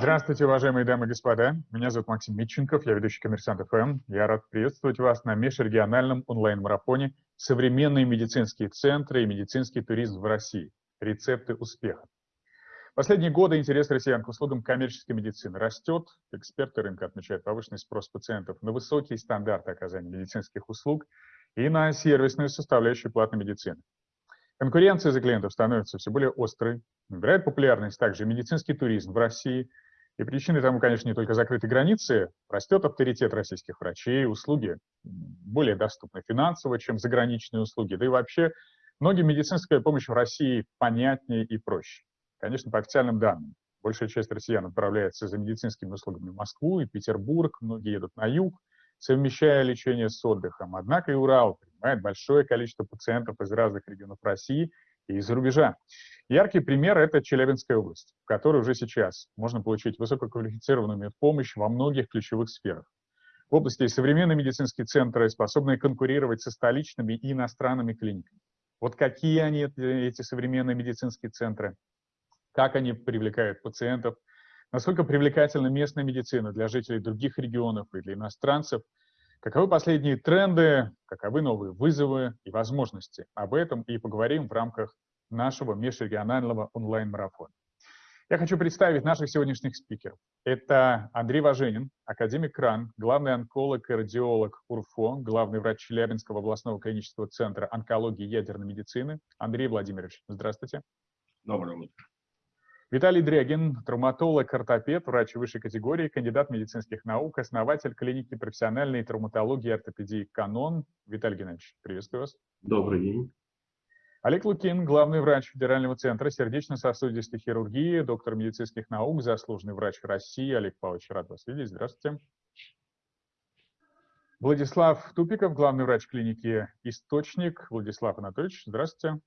Здравствуйте, уважаемые дамы и господа. Меня зовут Максим Митченков, я ведущий «Коммерсант ФМ». Я рад приветствовать вас на межрегиональном онлайн-марафоне «Современные медицинские центры и медицинский туризм в России. Рецепты успеха». Последние годы интерес россиян к услугам коммерческой медицины растет. Эксперты рынка отмечают повышенный спрос пациентов на высокие стандарты оказания медицинских услуг и на сервисную составляющую платной медицины. Конкуренция за клиентов становится все более острой. Набирает популярность также медицинский туризм в России – и причиной тому, конечно, не только закрытые границы, растет авторитет российских врачей, услуги более доступны финансово, чем заграничные услуги, да и вообще многим медицинская помощь в России понятнее и проще. Конечно, по официальным данным, большая часть россиян отправляется за медицинскими услугами в Москву и Петербург, многие едут на юг, совмещая лечение с отдыхом. Однако и Урал принимает большое количество пациентов из разных регионов России и из-за рубежа. Яркий пример – это Челябинская область, в которой уже сейчас можно получить высококвалифицированную медпомощь во многих ключевых сферах. В области современные медицинские центры, способные конкурировать со столичными и иностранными клиниками. Вот какие они, эти современные медицинские центры, как они привлекают пациентов, насколько привлекательна местная медицина для жителей других регионов и для иностранцев, каковы последние тренды, каковы новые вызовы и возможности. Об этом и поговорим в рамках нашего межрегионального онлайн-марафона. Я хочу представить наших сегодняшних спикеров. Это Андрей Важенин, академик РАН, главный онколог и радиолог УРФО, главный врач Челябинского областного клинического центра онкологии и ядерной медицины. Андрей Владимирович, здравствуйте. Доброе утро. Виталий Дрягин, травматолог, ортопед, врач высшей категории, кандидат медицинских наук, основатель клиники профессиональной травматологии и ортопедии «Канон». Виталий Геннадьевич, приветствую вас. Добрый день. Олег Лукин, главный врач Федерального центра сердечно-сосудистой хирургии, доктор медицинских наук, заслуженный врач России. Олег Павлович, рад вас видеть. Здравствуйте. Владислав Тупиков, главный врач клиники «Источник». Владислав Анатольевич, здравствуйте.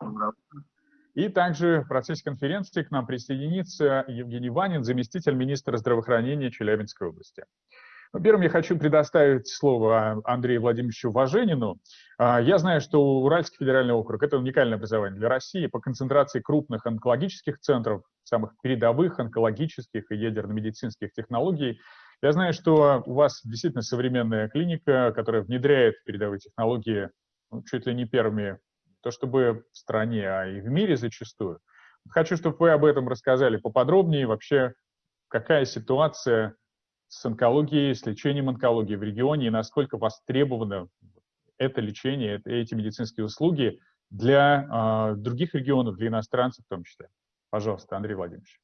Здравствуйте. И также в процессе конференции к нам присоединится Евгений Ванин, заместитель министра здравоохранения Челябинской области. Ну, первым я хочу предоставить слово Андрею Владимировичу Важенину. А, я знаю, что Уральский федеральный округ – это уникальное образование для России по концентрации крупных онкологических центров, самых передовых онкологических и ядерно-медицинских технологий. Я знаю, что у вас действительно современная клиника, которая внедряет передовые технологии ну, чуть ли не первыми, то чтобы в стране, а и в мире зачастую. Хочу, чтобы вы об этом рассказали поподробнее, вообще какая ситуация с онкологией, с лечением онкологии в регионе и насколько востребовано это лечение, эти медицинские услуги для э, других регионов, для иностранцев в том числе. Пожалуйста, Андрей Владимирович.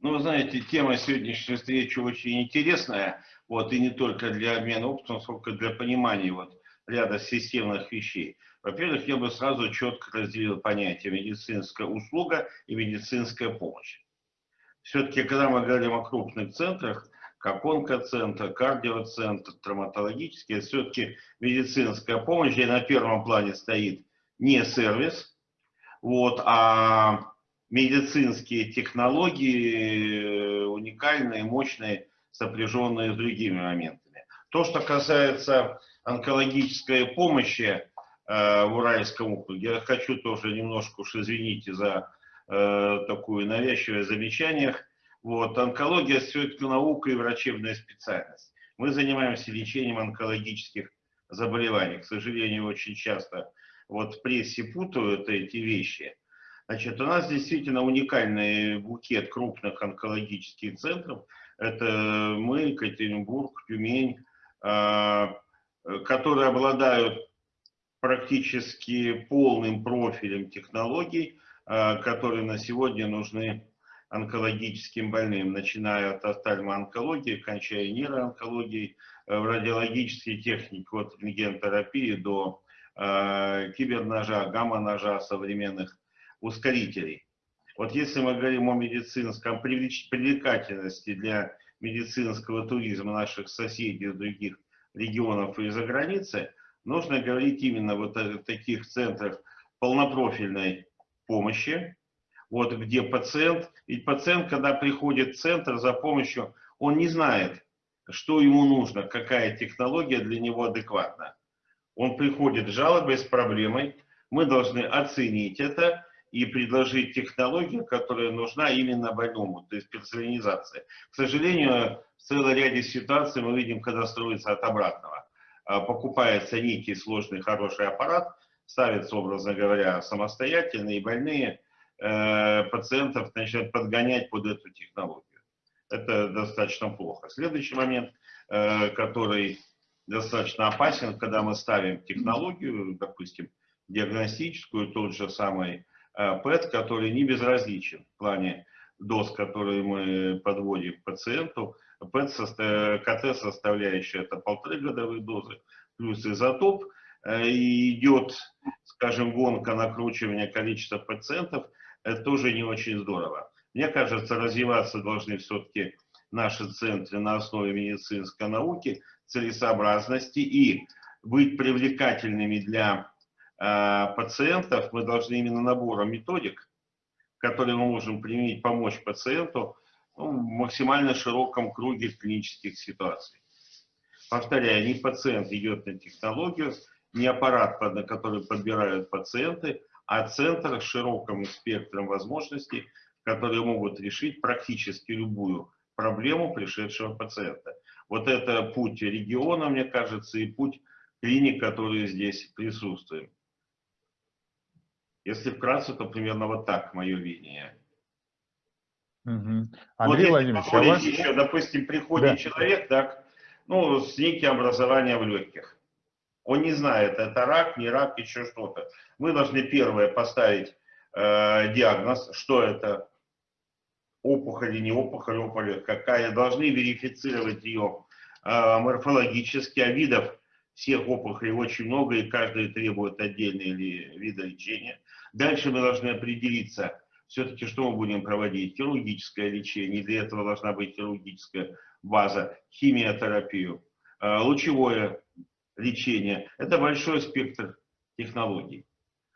Ну, вы знаете, тема сегодняшней встречи очень интересная, вот, и не только для обмена опытом, сколько для понимания вот, ряда системных вещей. Во-первых, я бы сразу четко разделил понятие медицинская услуга и медицинская помощь. Все-таки, когда мы говорим о крупных центрах, как онкоцентр, кардиоцентр, травматологический, все-таки медицинская помощь, где на первом плане стоит не сервис, вот, а медицинские технологии э, уникальные, мощные, сопряженные с другими моментами. То, что касается онкологической помощи э, в Уральском округе, я хочу тоже немножко уж извините за э, такое навязчивое замечание, вот, онкология все-таки наука и врачебная специальность. Мы занимаемся лечением онкологических заболеваний. К сожалению, очень часто вот в прессе путают эти вещи. Значит, у нас действительно уникальный букет крупных онкологических центров. Это мы, Екатеринбург, Тюмень, а, которые обладают практически полным профилем технологий, а, которые на сегодня нужны онкологическим больным, начиная от офтальмоонкологии, кончая нейроонкологией, э, в радиологической технике от рентгентерапии до э, киберножа, гамма-ножа, современных ускорителей. Вот если мы говорим о медицинском привлекательности для медицинского туризма наших соседей из других регионов и за границы, нужно говорить именно вот о таких центрах полнопрофильной помощи, вот где пациент, ведь пациент, когда приходит в центр за помощью, он не знает, что ему нужно, какая технология для него адекватна. Он приходит с жалобой, с проблемой. Мы должны оценить это и предложить технологию, которая нужна именно больному, то есть персонализация. К сожалению, в целом ряде ситуаций мы видим, когда строится от обратного. А, покупается некий сложный хороший аппарат, ставится, образно говоря, самостоятельно, и больные э, пациентов начинают подгонять под эту технологию. Это достаточно плохо. Следующий момент, э, который достаточно опасен, когда мы ставим технологию, допустим, диагностическую, тот же самый э, ПЭТ, который не безразличен в плане доз, которые мы подводим пациенту. ПЭТ, КТ составляющая это полторы годовые дозы, плюс изотоп, э, и идет, скажем, гонка накручивания количества пациентов, это тоже не очень здорово. Мне кажется, развиваться должны все-таки наши центры на основе медицинской науки, целесообразности и быть привлекательными для э, пациентов, мы должны именно набором методик, которые мы можем применить, помочь пациенту ну, в максимально широком круге клинических ситуаций. Повторяю, не пациент идет на технологию, не аппарат, на который подбирают пациенты, а центр с широким спектром возможностей, которые могут решить практически любую проблему пришедшего пациента. Вот это путь региона, мне кажется, и путь клиник, которые здесь присутствуют. Если вкратце, то примерно вот так мое видение. Угу. Андрей вот Владимирович, а вас... еще, допустим, приходит да. человек, так, ну, с неким образованием в легких. Он не знает, это рак, не рак, еще что-то. Мы должны первое поставить э, диагноз, что это, опухоль или не опухоль, опухоль какая, должны верифицировать ее э, морфологически, а видов всех опухолей очень много, и каждый требует отдельные вида лечения. Дальше мы должны определиться, все-таки что мы будем проводить, хирургическое лечение, для этого должна быть хирургическая база, химиотерапию, э, лучевое лечение. Это большой спектр технологий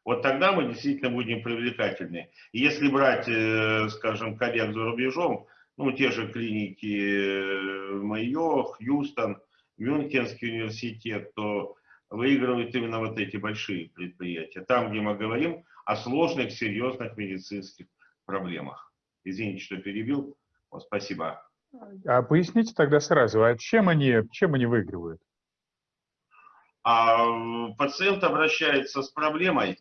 вот тогда мы действительно будем привлекательны. Если брать, э, скажем, коллег за рубежом, ну, те же клиники э, Майо, Хьюстон, Мюнхенский университет, то выигрывают именно вот эти большие предприятия. Там, где мы говорим о сложных, серьезных медицинских проблемах. Извините, что перебил. Вот, спасибо. А поясните тогда сразу, а чем они, чем они выигрывают? А пациент обращается с проблемой,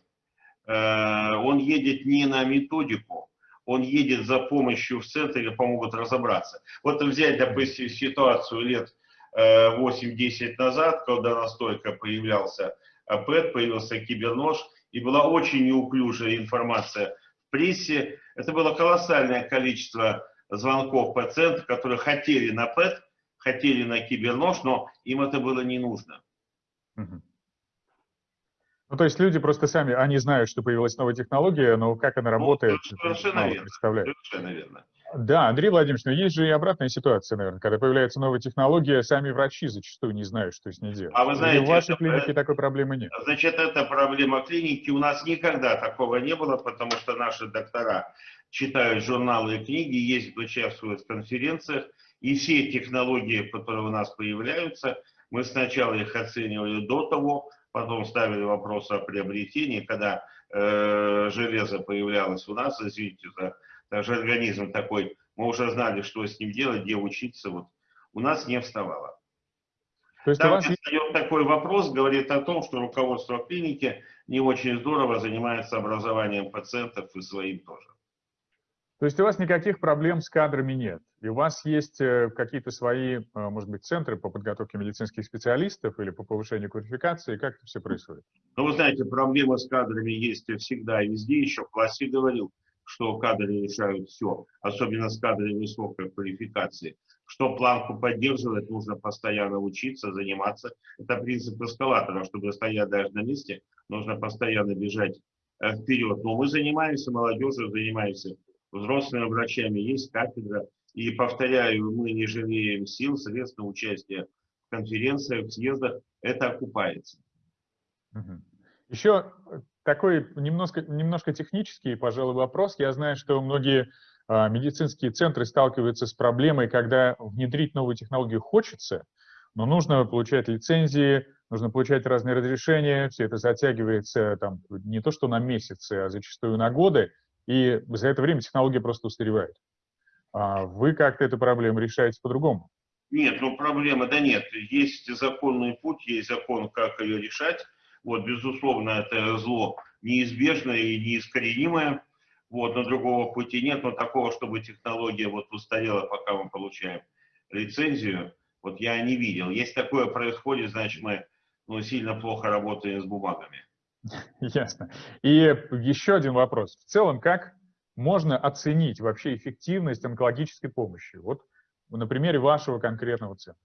Э, он едет не на методику, он едет за помощью в центре, помогут разобраться. Вот взять, допустим, ситуацию лет 8-10 э, назад, когда настолько появлялся ПЭТ, появился кибернож, и была очень неуклюжая информация в прессе. Это было колоссальное количество звонков пациентов, которые хотели на ПЭТ, хотели на кибернож, но им это было не нужно. Угу. Ну, то есть люди просто сами, они знают, что появилась новая технология, но как она ну, работает, ну, совершенно верно. представляют. Совершенно верно. Да, Андрей Владимирович, но есть же и обратная ситуация, наверное, когда появляется новая технология, сами врачи зачастую не знают, что с ней делать. А вы знаете, и в вашей это, клинике такой проблемы нет. Значит, это проблема клиники. У нас никогда такого не было, потому что наши доктора читают журналы и книги, ездят, участвуют в конференциях, и все технологии, которые у нас появляются, мы сначала их оценивали до того, потом ставили вопрос о приобретении, когда э, железо появлялось у нас, извините за даже организм такой, мы уже знали, что с ним делать, где учиться, вот у нас не вставало. То есть Там, вас... встает такой вопрос, говорит о том, что руководство клиники не очень здорово занимается образованием пациентов и своим тоже. То есть у вас никаких проблем с кадрами нет? И у вас есть э, какие-то свои, э, может быть, центры по подготовке медицинских специалистов или по повышению квалификации? Как это все происходит? Ну, вы знаете, проблемы с кадрами есть всегда и везде. Еще в классе говорил, что кадры решают все, особенно с кадрами высокой квалификации. Что планку поддерживать, нужно постоянно учиться, заниматься. Это принцип эскалатора, чтобы стоять даже на месте, нужно постоянно бежать э, вперед. Но мы занимаемся молодежью, занимаемся взрослыми врачами, есть кафедра. И повторяю, мы не жалеем сил, средств на участие в конференциях, в съездах. Это окупается. Еще такой немножко, немножко технический, пожалуй, вопрос. Я знаю, что многие а, медицинские центры сталкиваются с проблемой, когда внедрить новую технологию хочется, но нужно получать лицензии, нужно получать разные разрешения, все это затягивается там, не то что на месяцы, а зачастую на годы, и за это время технология просто устаревает. А вы как-то эту проблему решаете по-другому? Нет, ну проблемы да нет. Есть законный путь, есть закон, как ее решать. Вот, безусловно, это зло неизбежное и неискоренимое. Вот, но другого пути нет, но такого, чтобы технология вот устарела, пока мы получаем лицензию, вот я не видел. Если такое происходит, значит, мы ну, сильно плохо работаем с бумагами. Ясно. И еще один вопрос. В целом, как можно оценить вообще эффективность онкологической помощи? Вот на примере вашего конкретного центра.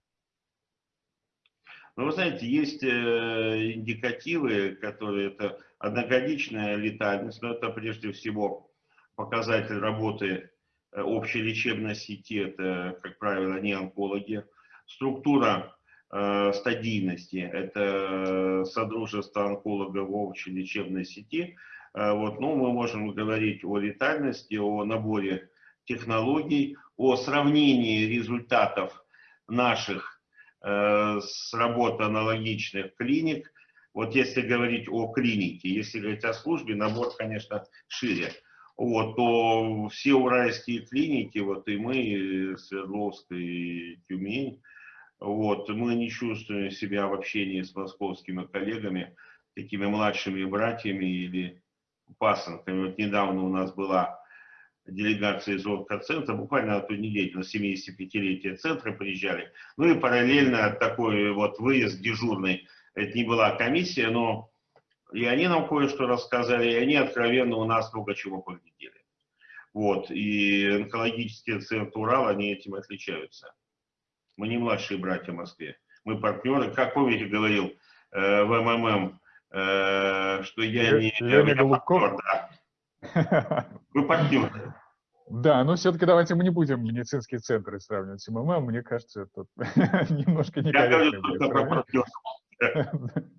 Ну, вы знаете, есть э, индикативы, которые это одногодичная летальность, но это прежде всего показатель работы э, общей лечебной сети, это, как правило, не онкологи. Структура э, стадийности, это содружество онкологов в общей лечебной сети. Э, вот, ну, мы можем говорить о летальности, о наборе технологий, о сравнении результатов наших с работы аналогичных клиник. Вот если говорить о клинике, если говорить о службе, набор, конечно, шире. Вот, то все уральские клиники, вот и мы, и Свердловск, и Тюмень, вот, мы не чувствуем себя в общении с московскими коллегами, такими младшими братьями или пасынками. Вот недавно у нас была делегация из онкоцентра, буквально на ту неделю, на 75-летие центра приезжали. Ну и параллельно такой вот выезд дежурный, это не была комиссия, но и они нам кое-что рассказали, и они откровенно у нас много чего поглядели. Вот, и онкологические центры Урала, они этим отличаются. Мы не младшие братья в Москве, мы партнеры. Как помните, говорил э, в МММ, э, что я не... Леня Голубков? Да. Вы партнеры. Да, но все-таки давайте мы не будем медицинские центры сравнивать с МММ. Мне кажется, это немножко некорректно.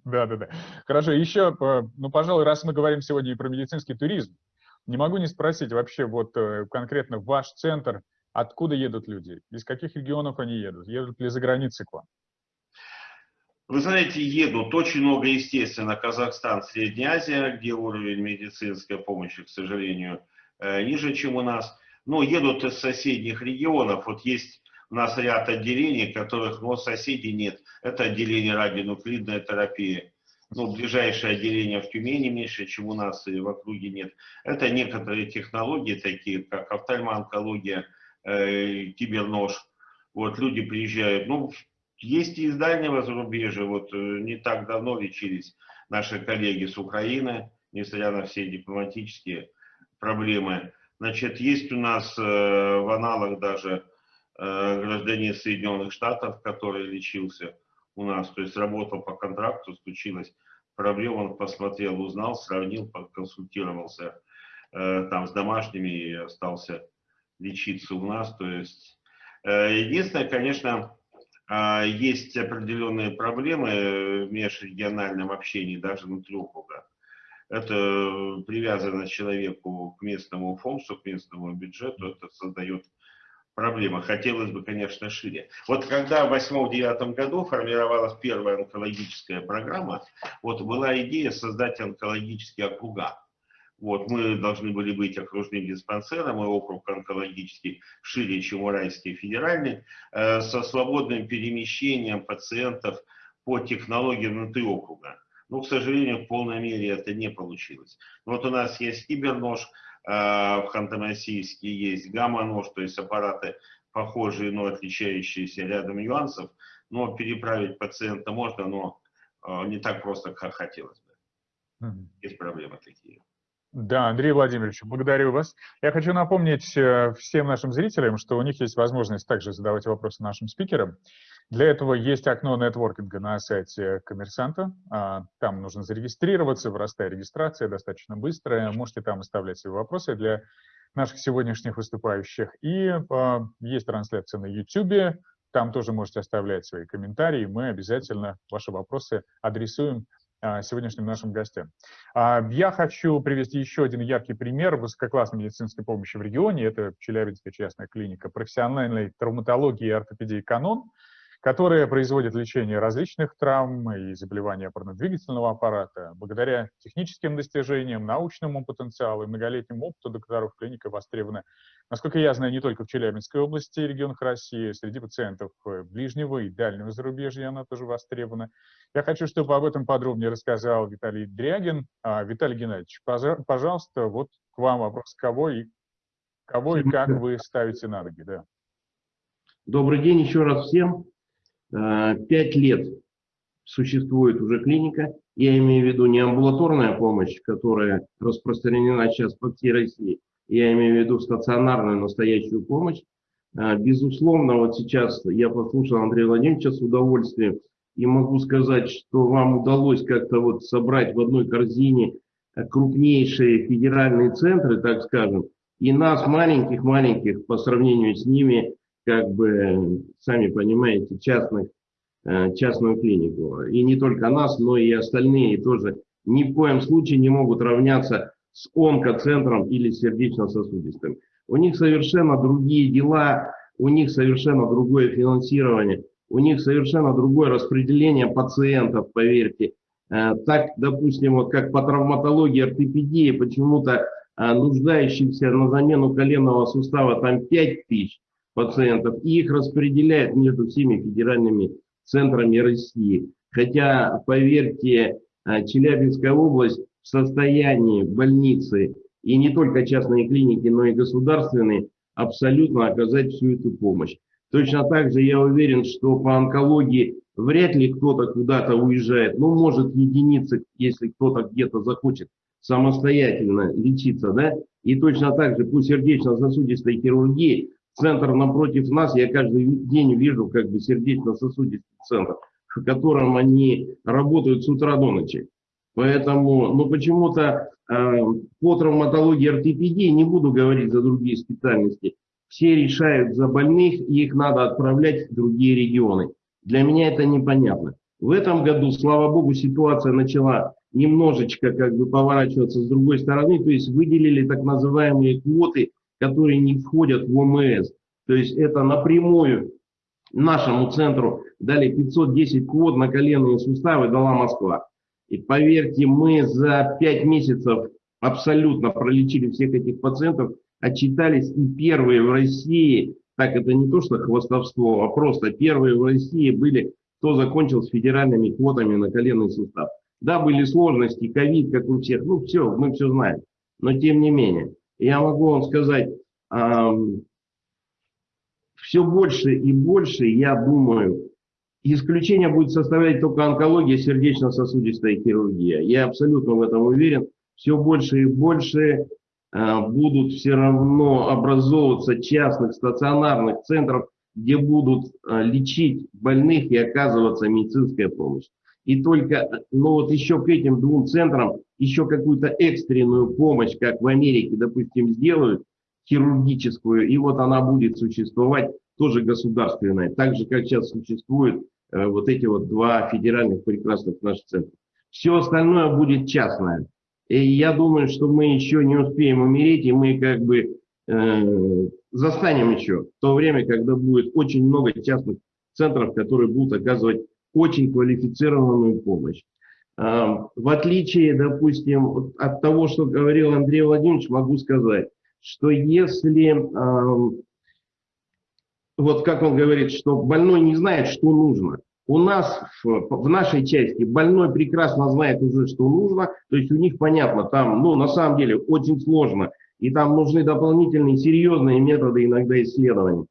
Да, да, да. Хорошо, еще, э, ну, пожалуй, раз мы говорим сегодня и про медицинский туризм, не могу не спросить вообще вот э, конкретно ваш центр, откуда едут люди, из каких регионов они едут, едут ли за границей к вам? Вы знаете, едут очень много, естественно, Казахстан, Средняя Азия, где уровень медицинской помощи, к сожалению, э, ниже, чем у нас. Но едут из соседних регионов. Вот есть у нас ряд отделений, которых но соседей нет. Это отделение радионуклидной терапии. Ну, ближайшее отделение в Тюмени меньше, чем у нас, и в округе нет. Это некоторые технологии, такие как офтальмоонкология, э, кибернож. Вот люди приезжают. Ну, есть и из дальнего зарубежья. Вот э, не так давно лечились наши коллеги с Украины, несмотря на все дипломатические проблемы. Значит, есть у нас э, в аналог даже Э, гражданин Соединенных Штатов, который лечился у нас, то есть работал по контракту, случилась проблема, он посмотрел, узнал, сравнил, консультировался там с домашними и остался лечиться у нас. То есть единственное, конечно, есть определенные проблемы в межрегиональном общении, даже внутри округа. Это привязано человеку к местному фонду, к местному бюджету, это создает проблема. Хотелось бы, конечно, шире. Вот когда в 2008-2009 году формировалась первая онкологическая программа, вот была идея создать онкологические округа. Вот, мы должны были быть окружным диспансером, и округ онкологический шире, чем Уральский федеральный, э, со свободным перемещением пациентов по технологиям внутри округа. Но, к сожалению, в полной мере это не получилось. Вот у нас есть кибернож, а, в Ханты-Мансийске есть гамма-нож, то есть аппараты похожие, но отличающиеся рядом нюансов. Но переправить пациента можно, но а, не так просто, как хотелось бы. Есть проблемы такие. Да, Андрей Владимирович, благодарю вас. Я хочу напомнить э, всем нашим зрителям, что у них есть возможность также задавать вопросы нашим спикерам. Для этого есть окно нетворкинга на сайте коммерсанта. А, там нужно зарегистрироваться, простая регистрация, достаточно быстрая. Можете там оставлять свои вопросы для наших сегодняшних выступающих. И а, есть трансляция на YouTube. Там тоже можете оставлять свои комментарии. Мы обязательно ваши вопросы адресуем сегодняшним нашим гостям. Я хочу привести еще один яркий пример высококлассной медицинской помощи в регионе. Это Челябинская частная клиника профессиональной травматологии и ортопедии «Канон», которая производит лечение различных травм и заболеваний опорно-двигательного аппарата. Благодаря техническим достижениям, научному потенциалу и многолетнему опыту докторов клиника востребована, насколько я знаю, не только в Челябинской области и регионах России, среди пациентов ближнего и дальнего зарубежья она тоже востребована. Я хочу, чтобы об этом подробнее рассказал Виталий Дрягин. А, Виталий Геннадьевич, пожалуйста, вот к вам вопрос, кого и, кого и как вы ставите на ноги. Да. Добрый день еще раз всем. Э, пять лет существует уже клиника, я имею в виду не амбулаторная помощь, которая распространена сейчас по всей России, я имею в виду стационарную настоящую помощь. Э, безусловно, вот сейчас я послушал Андрея Владимировича с удовольствием и могу сказать, что вам удалось как-то вот собрать в одной корзине крупнейшие федеральные центры, так скажем, и нас, маленьких-маленьких, по сравнению с ними, как бы, сами понимаете, частных, э, частную клинику. И не только нас, но и остальные тоже ни в коем случае не могут равняться с онкоцентром или сердечно-сосудистым. У них совершенно другие дела, у них совершенно другое финансирование, у них совершенно другое распределение пациентов, поверьте. Э, так, допустим, вот как по травматологии, ортопедии, почему-то э, нуждающихся на замену коленного сустава там 5 тысяч, пациентов, и их распределяют между всеми федеральными центрами России. Хотя, поверьте, э, Челябинская область в состоянии больницы, и не только частные клиники, но и государственные, абсолютно оказать всю эту помощь. Точно так же я уверен, что по онкологии вряд ли кто-то куда-то уезжает. Ну, может, единицы, если кто-то где-то захочет самостоятельно лечиться, да? И точно так же по сердечно-сосудистой хирургии центр напротив нас, я каждый день вижу как бы сердечно-сосудистый центр, в котором они работают с утра до ночи. Поэтому, ну почему-то э, по травматологии ортопедии, не буду говорить за другие специальности, все решают за больных, и их надо отправлять в другие регионы. Для меня это непонятно. В этом году, слава богу, ситуация начала немножечко как бы поворачиваться с другой стороны, то есть выделили так называемые квоты которые не входят в ОМС. То есть это напрямую нашему центру дали 510 квот на коленные суставы, дала Москва. И поверьте, мы за 5 месяцев абсолютно пролечили всех этих пациентов, отчитались и первые в России, так это не то что хвостовство, а просто первые в России были, кто закончил с федеральными квотами на коленный сустав. Да, были сложности, ковид, как у всех, ну все, мы все знаем, но тем не менее я могу вам сказать, все больше и больше, я думаю, исключение будет составлять только онкология, сердечно-сосудистая хирургия. Я абсолютно в этом уверен. Все больше и больше а, будут все равно образовываться частных стационарных центров, где будут а, лечить больных и оказываться медицинская помощь. И только, ну вот еще к этим двум центрам еще какую-то экстренную помощь, как в Америке, допустим, сделают, хирургическую, и вот она будет существовать тоже государственная, так же, как сейчас существуют э, вот эти вот два федеральных прекрасных наших центра. Все остальное будет частное. И я думаю, что мы еще не успеем умереть, и мы как бы э, застанем еще то время, когда будет очень много частных центров, которые будут оказывать очень квалифицированную помощь. В отличие, допустим, от того, что говорил Андрей Владимирович, могу сказать, что если, вот как он говорит, что больной не знает, что нужно, у нас в, в нашей части больной прекрасно знает уже, что нужно, то есть у них понятно, там, ну, на самом деле, очень сложно, и там нужны дополнительные серьезные методы иногда исследований,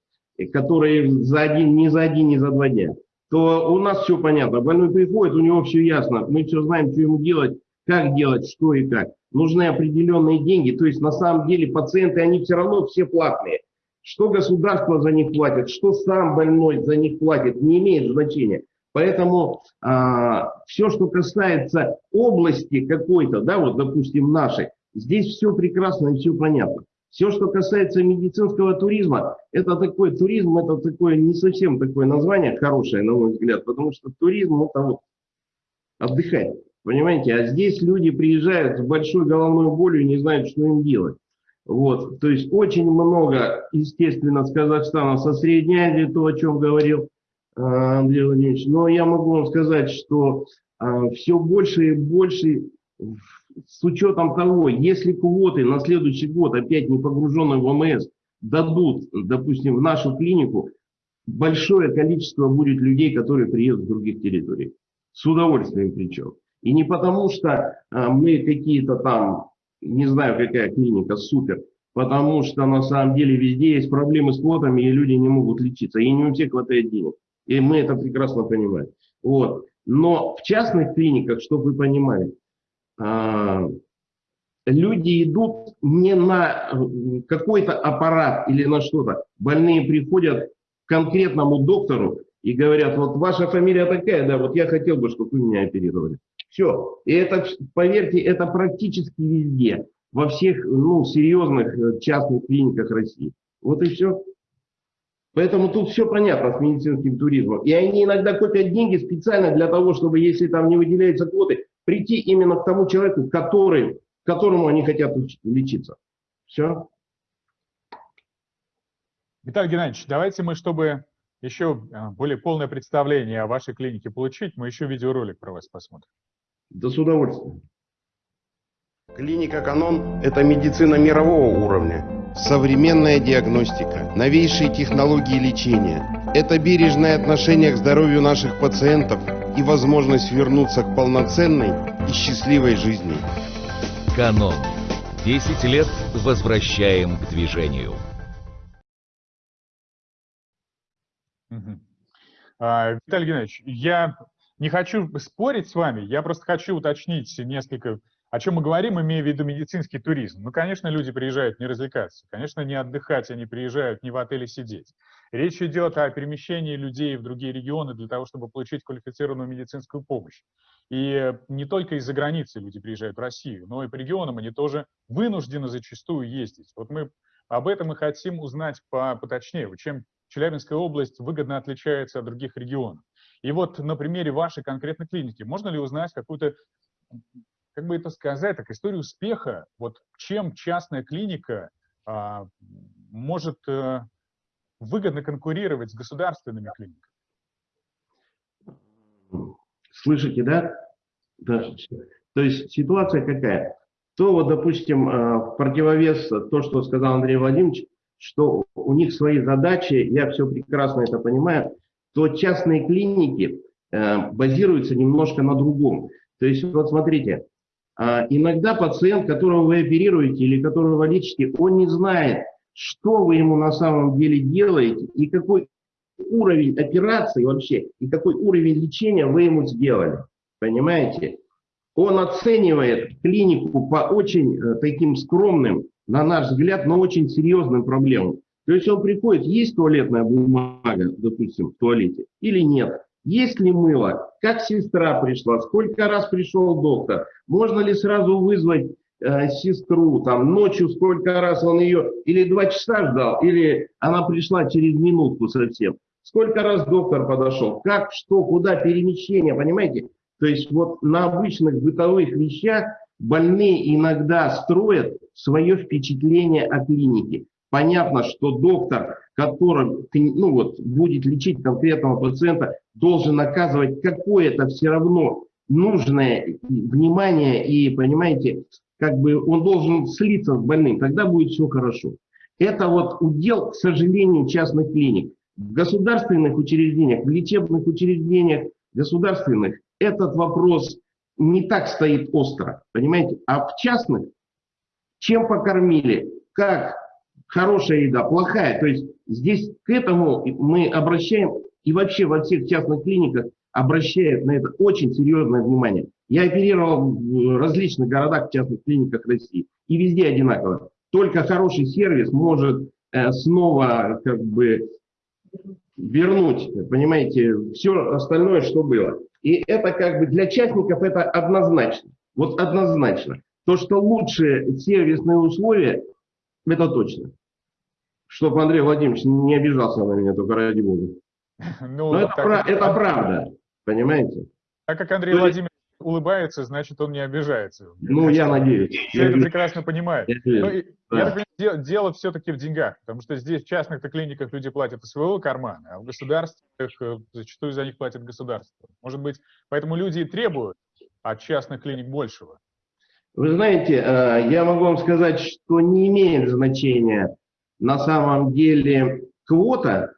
которые за один, не за один, не за два дня то у нас все понятно. Больной приходит, у него все ясно. Мы все знаем, что ему делать, как делать, что и как. Нужны определенные деньги. То есть на самом деле пациенты, они все равно все платные. Что государство за них платит, что сам больной за них платит, не имеет значения. Поэтому а, все, что касается области какой-то, да, вот допустим нашей, здесь все прекрасно и все понятно. Все, что касается медицинского туризма, это такой туризм, это такое не совсем такое название хорошее, на мой взгляд, потому что туризм это вот отдыхать, понимаете, а здесь люди приезжают с большой головной болью и не знают, что им делать. Вот, то есть очень много, естественно, с Казахстана, со Средней Азии, то, о чем говорил а, Андрей Владимирович, но я могу вам сказать, что а, все больше и больше, с учетом того, если квоты на следующий год, опять не погруженные в ОМС, дадут, допустим, в нашу клинику, большое количество будет людей, которые приедут с других территорий. С удовольствием причем. И не потому, что а, мы какие-то там, не знаю, какая клиника, супер, потому что на самом деле везде есть проблемы с квотами, и люди не могут лечиться, и не у всех хватает денег. И мы это прекрасно понимаем. Вот. Но в частных клиниках, чтобы вы понимали, люди идут не на э, какой-то аппарат или на что-то. Больные приходят к конкретному доктору и говорят, вот ваша фамилия такая, да, вот я хотел бы, чтобы вы меня оперировали. Все. И это, поверьте, это практически везде, во всех ну, серьезных э, частных клиниках России. Вот и все. Поэтому тут все понятно с медицинским туризмом. И они иногда копят деньги специально для того, чтобы, если там не выделяются квоты, прийти именно к тому человеку, который, которому они хотят лечиться. Все. Виталий Геннадьевич, давайте мы, чтобы еще а, более полное представление о вашей клинике получить, мы еще видеоролик про вас посмотрим. Да с удовольствием. Клиника «Канон» – это медицина мирового уровня. Современная диагностика, новейшие технологии лечения – это бережное отношение к здоровью наших пациентов и возможность вернуться к полноценной и счастливой жизни. «Канон». 10 лет возвращаем к движению. А, Виталий Геннадьевич, я не хочу спорить с вами, я просто хочу уточнить несколько, о чем мы говорим, имея в виду медицинский туризм. Ну, конечно, люди приезжают не развлекаться, конечно, не отдыхать, они приезжают не в отеле сидеть. Речь идет о перемещении людей в другие регионы для того, чтобы получить квалифицированную медицинскую помощь. И не только из-за границы люди приезжают в Россию, но и по регионам они тоже вынуждены зачастую ездить. Вот мы об этом и хотим узнать по, поточнее, чем Челябинская область выгодно отличается от других регионов. И вот на примере вашей конкретной клиники можно ли узнать какую-то, как бы это сказать, так, историю успеха, вот чем частная клиника а, может а, выгодно конкурировать с государственными клиниками? Слышите, да? да? То есть ситуация какая? То вот, допустим, а, в противовес то, что сказал Андрей Владимирович, что у них свои задачи, я все прекрасно это понимаю, то частные клиники э, базируются немножко на другом. То есть, вот смотрите, э, иногда пациент, которого вы оперируете или которого лечите, он не знает, что вы ему на самом деле делаете и какой уровень операции вообще, и какой уровень лечения вы ему сделали. Понимаете? Он оценивает клинику по очень э, таким скромным, на наш взгляд, но очень серьезным проблемам. То есть он приходит, есть туалетная бумага, допустим, в туалете, или нет. Есть ли мыло? Как сестра пришла? Сколько раз пришел доктор? Можно ли сразу вызвать э, сестру? Там ночью сколько раз он ее? Или два часа ждал? Или она пришла через минутку совсем? Сколько раз доктор подошел? Как, что, куда, перемещение, понимаете? То есть вот на обычных бытовых вещах больные иногда строят свое впечатление о клинике. Понятно, что доктор, который ну вот, будет лечить конкретного пациента, должен оказывать какое-то все равно нужное внимание и, понимаете, как бы он должен слиться с больным, тогда будет все хорошо. Это вот удел, к сожалению, частных клиник. В государственных учреждениях, в лечебных учреждениях государственных этот вопрос не так стоит остро, понимаете? А в частных, чем покормили, как хорошая еда, плохая. То есть здесь к этому мы обращаем, и вообще во всех частных клиниках обращают на это очень серьезное внимание. Я оперировал в различных городах, в частных клиниках России, и везде одинаково. Только хороший сервис может э, снова как бы вернуть, понимаете, все остальное, что было. И это как бы для частников это однозначно. Вот однозначно. То, что лучшие сервисные условия, это точно чтобы Андрей Владимирович не обижался на меня, только ради бога. Ну, Но это, так, это правда, понимаете? Так как Андрей То Владимирович улыбается, значит, он не обижается. Ну, я надеюсь. Все я это прекрасно понимает. Я, ну, да. я дело все-таки в деньгах, потому что здесь в частных клиниках люди платят из своего кармана, а в государственных э, зачастую за них платит государство. Может быть, поэтому люди и требуют от частных клиник большего. Вы знаете, э, я могу вам сказать, что не имеет значения на самом деле квота,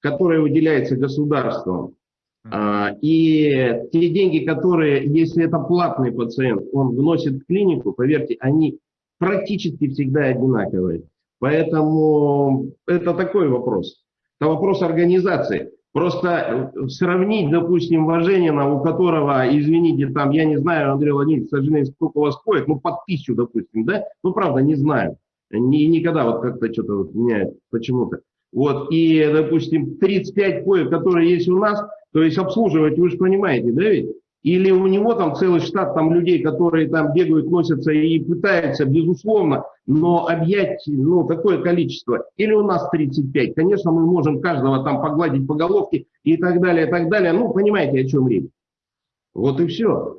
которая выделяется государством, а, и те деньги, которые, если это платный пациент, он вносит в клинику, поверьте, они практически всегда одинаковые. Поэтому это такой вопрос. Это вопрос организации. Просто э, сравнить, допустим, Важенина, у которого, извините, там, я не знаю, Андрей Владимирович, к сожалению, сколько у вас коек, ну, под тысячу, допустим, да? Ну, правда, не знаю. Ни, никогда вот как-то что-то вот меняет почему-то. Вот, и, допустим, 35 коек, которые есть у нас, то есть обслуживать, вы же понимаете, да ведь? Или у него там целый штат там людей, которые там бегают, носятся и пытаются, безусловно, но объять ну, такое количество. Или у нас 35. Конечно, мы можем каждого там погладить по головке и так далее, и так далее. Ну, понимаете, о чем речь. Вот и все.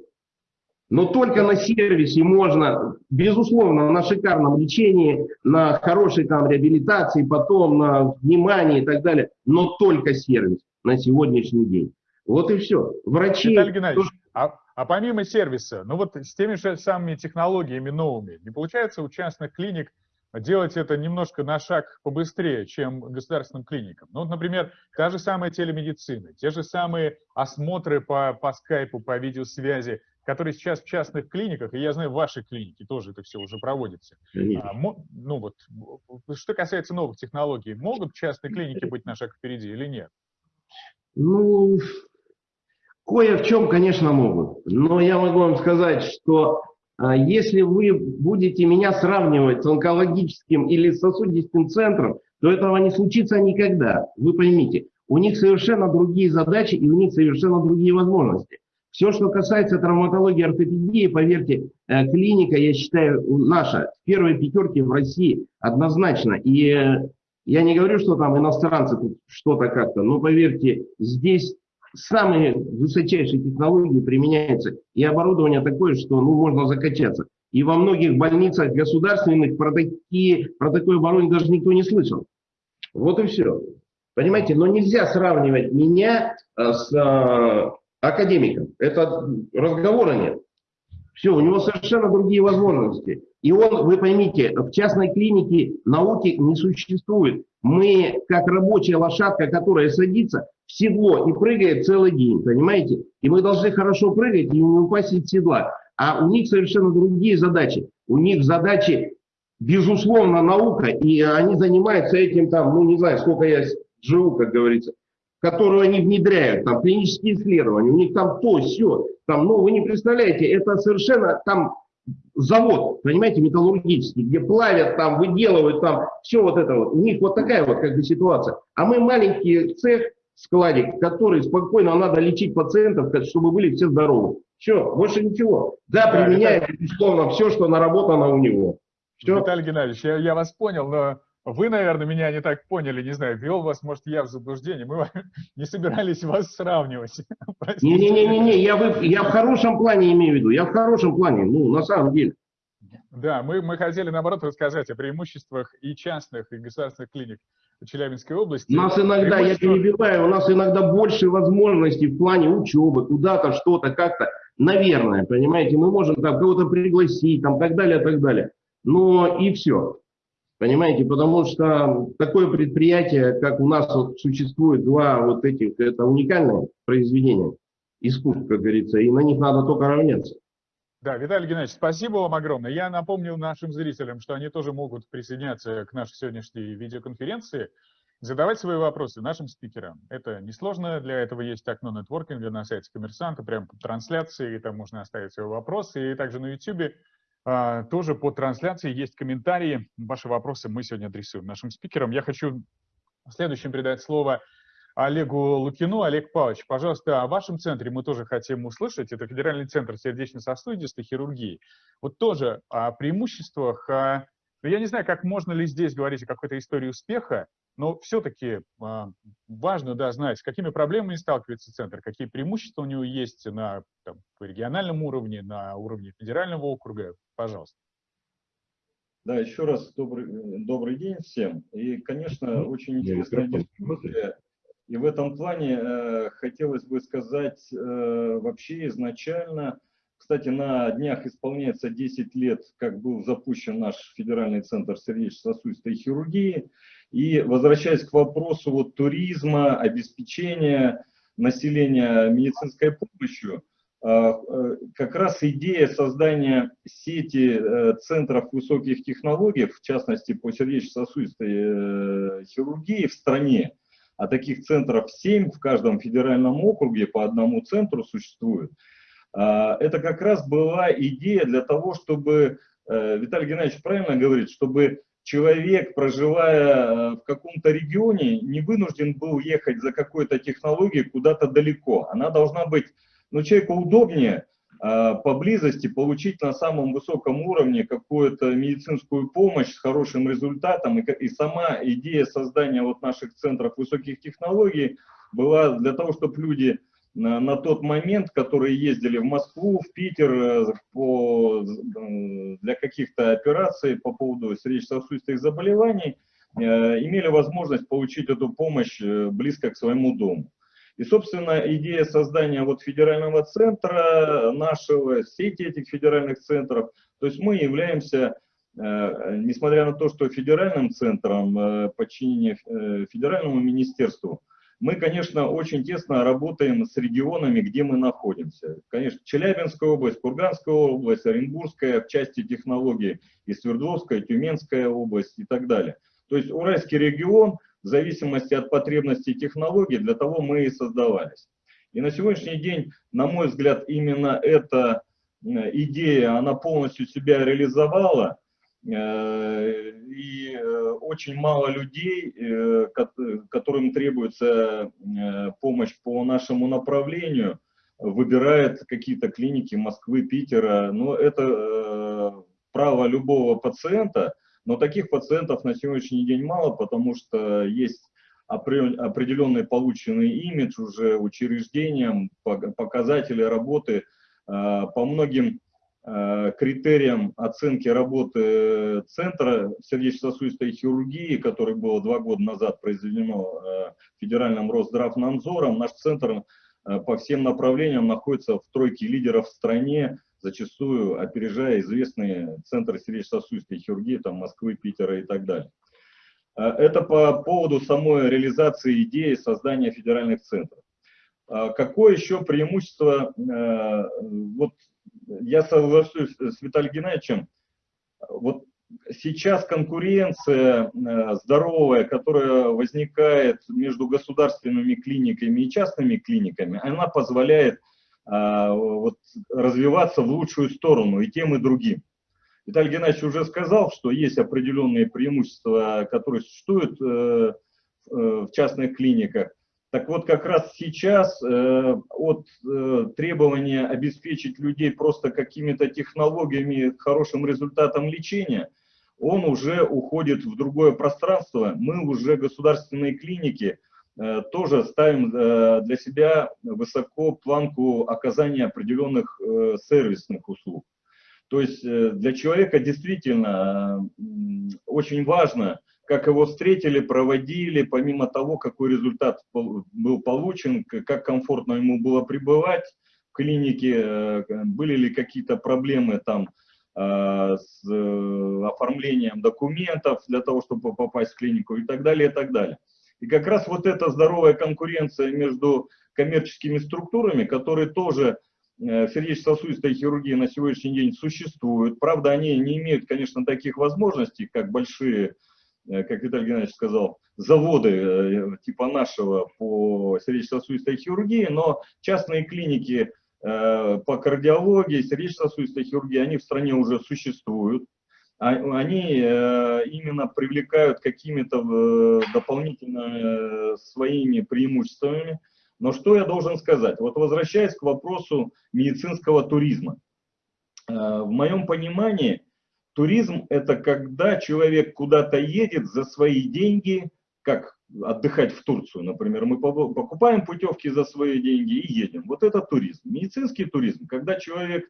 Но только на сервисе можно, безусловно, на шикарном лечении, на хорошей там реабилитации, потом на внимании и так далее, но только сервис на сегодняшний день. Вот и все. Врачи... Виталий Геннадьевич, а, а помимо сервиса, ну вот с теми же самыми технологиями новыми, не получается у частных клиник делать это немножко на шаг побыстрее, чем государственным клиникам. Ну, вот, например, та же самая телемедицина, те же самые осмотры по, по скайпу, по видеосвязи, которые сейчас в частных клиниках, и я знаю, в вашей клинике тоже это все уже проводится. А, ну вот, что касается новых технологий, могут частные клиники быть на шаг впереди или нет? Ну, кое в чем, конечно, могут. Но я могу вам сказать, что а, если вы будете меня сравнивать с онкологическим или сосудистым центром, то этого не случится никогда. Вы поймите, у них совершенно другие задачи и у них совершенно другие возможности. Все, что касается травматологии, ортопедии, поверьте, э, клиника, я считаю, наша в первой пятерке в России однозначно. И э, я не говорю, что там иностранцы тут что-то как-то, но поверьте, здесь самые высочайшие технологии применяются. И оборудование такое, что ну, можно закачаться. И во многих больницах государственных про, такие, про такое оборудование даже никто не слышал. Вот и все. Понимаете, но нельзя сравнивать меня э, с академиком. Это разговора нет. Все, у него совершенно другие возможности. И он, вы поймите, в частной клинике науки не существует. Мы, как рабочая лошадка, которая садится седло и прыгает целый день, понимаете? И мы должны хорошо прыгать и не упасть из седла. А у них совершенно другие задачи. У них задачи, безусловно, наука, и они занимаются этим там, ну не знаю, сколько я живу, как говорится которую они внедряют, там клинические исследования, у них там то, все, там, ну, вы не представляете, это совершенно там завод, понимаете, металлургический, где плавят, там, выделывают, там, все вот это вот. У них вот такая вот как бы ситуация. А мы маленький цех, складик, который спокойно надо лечить пациентов, чтобы были все здоровы. Все, больше ничего. Да, применяет, безусловно, все, что наработано у него. Все. Виталий Геннадьевич, я, я вас понял, но вы, наверное, меня не так поняли, не знаю, вел вас, может, я в заблуждение. Мы не собирались вас сравнивать. Не-не-не, я, вы, я в хорошем плане имею в виду, я в хорошем плане, ну, на самом деле. Да, мы, мы хотели, наоборот, рассказать о преимуществах и частных, и государственных клиник Челябинской области. У нас иногда, я перебиваю, у нас иногда больше возможностей в плане учебы, куда-то, что-то, как-то. Наверное, понимаете, мы можем там кого-то пригласить, там, так далее, так далее. Но и все. Понимаете, потому что такое предприятие, как у нас вот существует два вот этих, это уникальное произведение искусств, как говорится, и на них надо только равняться. Да, Виталий Геннадьевич, спасибо вам огромное. Я напомню нашим зрителям, что они тоже могут присоединяться к нашей сегодняшней видеоконференции, задавать свои вопросы нашим спикерам. Это несложно, для этого есть окно нетворкинга на сайте коммерсанта, прямо по трансляции, там можно оставить свои вопросы, и также на YouTube а, тоже по трансляции есть комментарии. Ваши вопросы мы сегодня адресуем нашим спикерам. Я хочу следующим передать слово Олегу Лукину. Олег Павлович, пожалуйста, о вашем центре мы тоже хотим услышать. Это Федеральный центр сердечно-сосудистой хирургии. Вот тоже о преимуществах. О... Ну, я не знаю, как можно ли здесь говорить о какой-то истории успеха, но все-таки а, важно да, знать, с какими проблемами сталкивается центр, какие преимущества у него есть на там, по региональном уровне, на уровне федерального округа. Пожалуйста. Да, еще раз добрый, добрый день всем. И, конечно, очень интересная дискуссия. И в этом плане э, хотелось бы сказать э, вообще изначально, кстати, на днях исполняется 10 лет, как был запущен наш федеральный центр сердечно-сосудистой хирургии. И возвращаясь к вопросу вот, туризма, обеспечения населения медицинской помощью, а, э, как раз идея создания сети э, центров высоких технологий, в частности по сердечно-сосудистой э, хирургии в стране, а таких центров 7 в каждом федеральном округе по одному центру существует, а, это как раз была идея для того, чтобы, Виталий Геннадьевич правильно говорит, чтобы человек, проживая в каком-то регионе, не вынужден был ехать за какой-то технологией куда-то далеко. Она должна быть но человеку удобнее э, поблизости получить на самом высоком уровне какую-то медицинскую помощь с хорошим результатом. И, и сама идея создания вот наших центров высоких технологий была для того, чтобы люди на, на тот момент, которые ездили в Москву, в Питер э, по, для каких-то операций по поводу сердечно-сосудистых заболеваний, э, имели возможность получить эту помощь э, близко к своему дому. И, собственно, идея создания вот федерального центра, нашего, сети этих федеральных центров, то есть мы являемся, э, несмотря на то, что федеральным центром э, подчинения э, федеральному министерству, мы, конечно, очень тесно работаем с регионами, где мы находимся. Конечно, Челябинская область, Курганская область, Оренбургская в части технологий, и Свердловская, Тюменская область и так далее. То есть Уральский регион – в зависимости от потребностей технологий, для того мы и создавались. И на сегодняшний день, на мой взгляд, именно эта э, идея, она полностью себя реализовала, э, и э, очень мало людей, которым требуется помощь по нашему направлению, выбирает какие-то клиники Москвы, Питера. Но это право любого пациента – но таких пациентов на сегодняшний день мало, потому что есть определенный полученный имидж уже учреждением, показатели работы а, по многим а, критериям оценки работы Центра сердечно-сосудистой хирургии, который было два года назад произведено а, федеральным Росздравнадзором, наш центр по всем направлениям находится в тройке лидеров в стране зачастую опережая известные центры сердечно-сосудистой хирургии, там Москвы, Питера и так далее. А, это по поводу самой реализации идеи создания федеральных центров. А, какое еще преимущество, а, вот я соглашусь с Виталием Геннадьевичем, вот сейчас конкуренция здоровая, которая возникает между государственными клиниками и частными клиниками, она позволяет вот, развиваться в лучшую сторону и тем, и другим. Виталий Геннадьевич уже сказал, что есть определенные преимущества, которые существуют э, э, в частных клиниках. Так вот, как раз сейчас э, от требования обеспечить людей просто какими-то технологиями, хорошим результатом лечения, он уже уходит в другое пространство. Мы уже государственные клиники – Э, тоже ставим э, для себя высоко планку оказания определенных э, сервисных услуг. То есть для человека действительно очень важно, как его встретили, проводили, помимо того, какой результат был получен, как комфортно ему было пребывать в клинике, были ли какие-то проблемы там с оформлением документов для того, чтобы попасть в клинику и так далее, и так далее. И как раз вот эта здоровая конкуренция между коммерческими структурами, которые тоже э, сердечно-сосудистой хирургии на сегодняшний день существуют. Правда, они не имеют, конечно, таких возможностей, как большие, э, как Виталий Геннадьевич сказал, заводы э, типа нашего по сердечно-сосудистой хирургии, но частные клиники по кардиологии, сердечно-сосудистой хирургии, они в стране уже существуют. А, они э, именно привлекают какими-то э, дополнительно э, своими преимуществами. Но что я должен сказать? Вот возвращаясь к вопросу медицинского туризма. В моем понимании, туризм – это когда человек куда-то едет за свои деньги, как отдыхать в Турцию, например. Мы покупаем путевки за свои деньги и едем. Вот это туризм. Медицинский туризм, когда человек